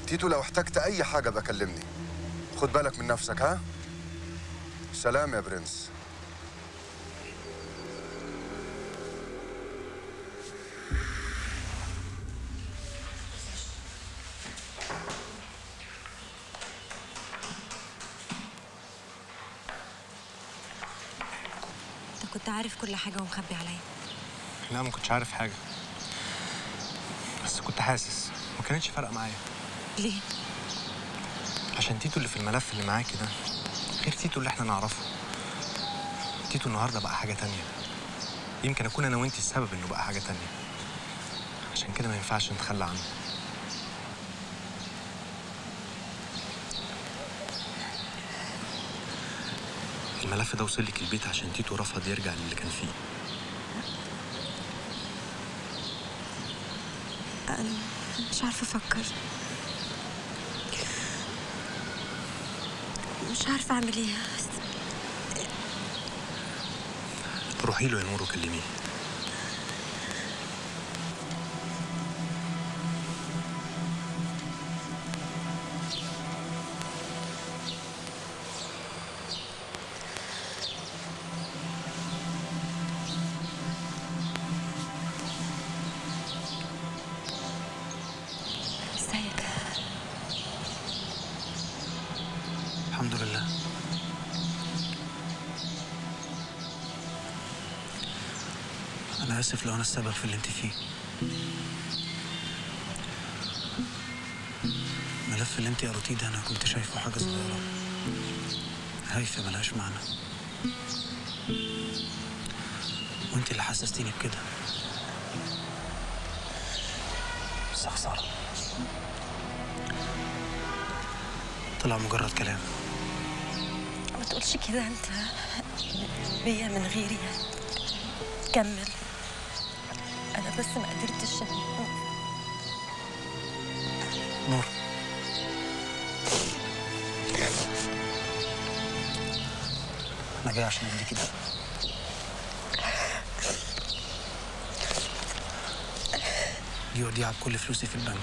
تيتو لو احتجت أي حاجة كلمني. خد بالك من نفسك ها؟ سلام يا برنس. عارف كل حاجة ومخبي عليا. لا ما كنتش عارف حاجة. بس كنت حاسس. ما كانتش فارقة معايا. ليه؟ عشان تيتو اللي في الملف اللي معاكي ده غير تيتو اللي إحنا نعرفه. تيتو النهارده بقى حاجة تانية. يمكن أكون أنا وأنتي السبب إنه بقى حاجة تانية. عشان كده ما ينفعش نتخلى عنه. الملف ده وصل لك البيت عشان تيتو رفض يرجع للي كان فيه. أنا مش عارفة أفكر. مش عارفة أعمل إيه. روحي له يا نور وكلميه. اسف لو أنا السبب في اللي أنت فيه. الملف اللي أنت قريتيه ده أنا كنت شايفه حاجة صغيرة. هايفة ملهاش معنى. وأنت اللي حسستيني بكده. بس خساره طلع مجرد كلام. ما تقولش كده أنت بيا من غيري. كمل. بس ما قدرتش. نور. أنا جاي عشان أديكي ده دي وديعة بكل فلوسي في البنك.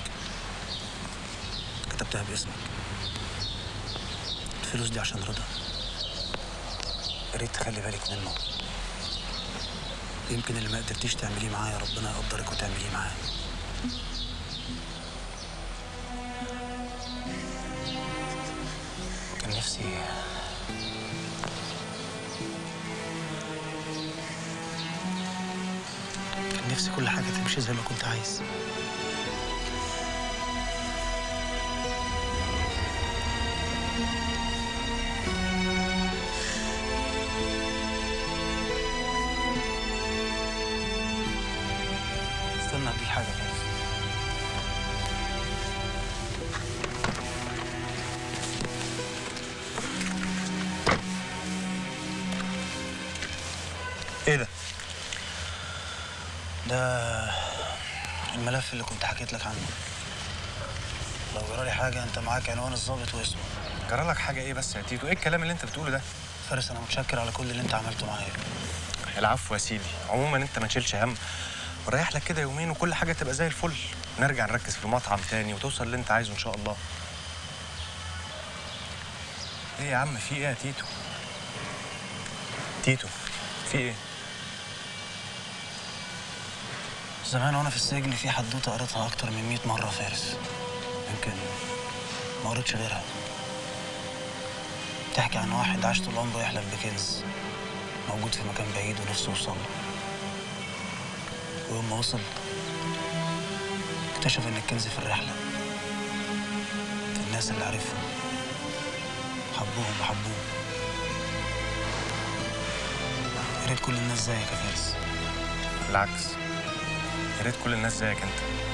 كتبتها باسمك. الفلوس دي عشان رضا. يا ريت تخلي بالك منه. يمكن اللي ما قدرتيش تعمليه معايا ربنا يقدرك وتعمليه معاه كان نفسي كان نفسي كل حاجة تمشي زي ما كنت عايز. حاجة أنت معاك عنوان الضابط واسمه. جرى لك إيه بس يا تيتو؟ إيه الكلام اللي أنت بتقوله ده؟ فارس أنا متشكر على كل اللي أنت عملته معايا. العفو يا سيدي. عموما أنت ما تشيلش هم. وريح لك كده يومين وكل حاجة تبقى زي الفل. نرجع نركز في مطعم تاني وتوصل اللي أنت عايزه إن شاء الله. إيه يا عم؟ في إيه يا تيتو؟ تيتو في إيه؟ زمان وأنا في السجن في حدوتة قريتها أكتر من 100 مرة فارس. يمكن ما قريتش غيرها. بتحكي عن واحد عاش طول عمره يحلم بكنز موجود في مكان بعيد ونفسه يوصل. ويوم ما وصل اكتشف إن الكنز في الرحلة. في الناس اللي عرفهم حبوهم وحبوه. يا ريت كل الناس زيك يا فارس. بالعكس يا ريت كل الناس زيك أنت.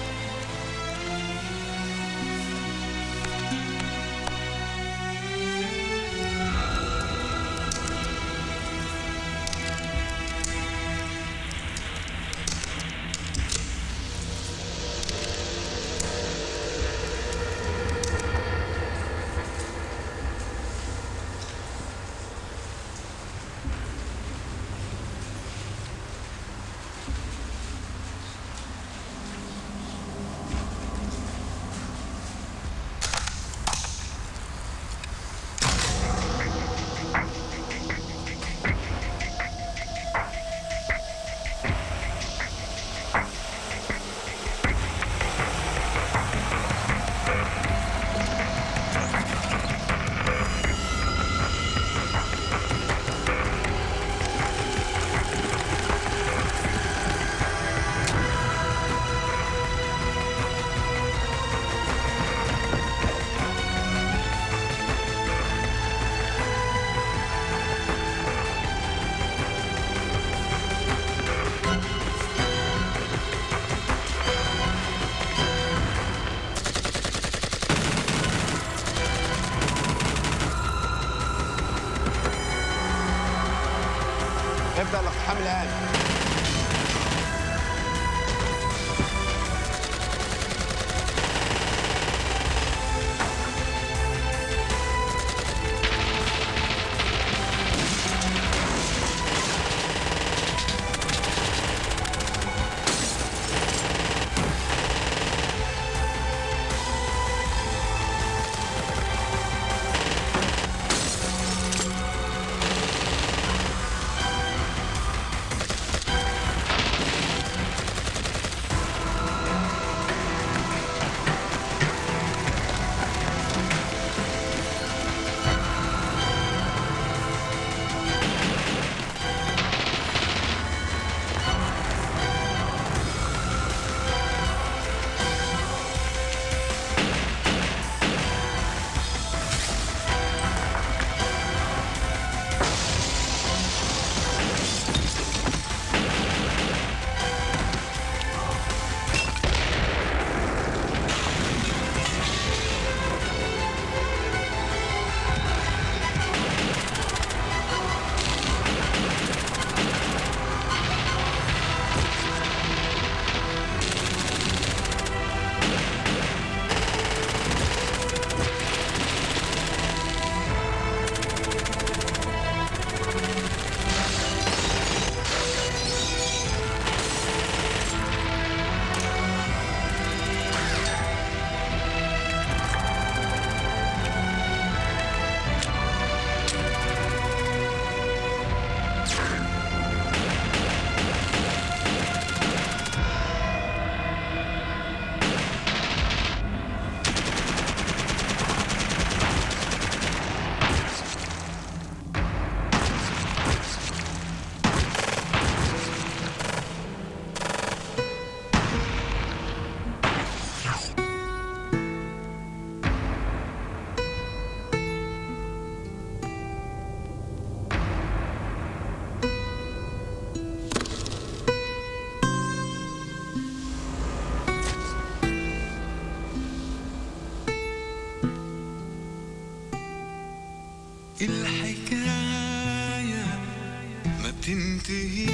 see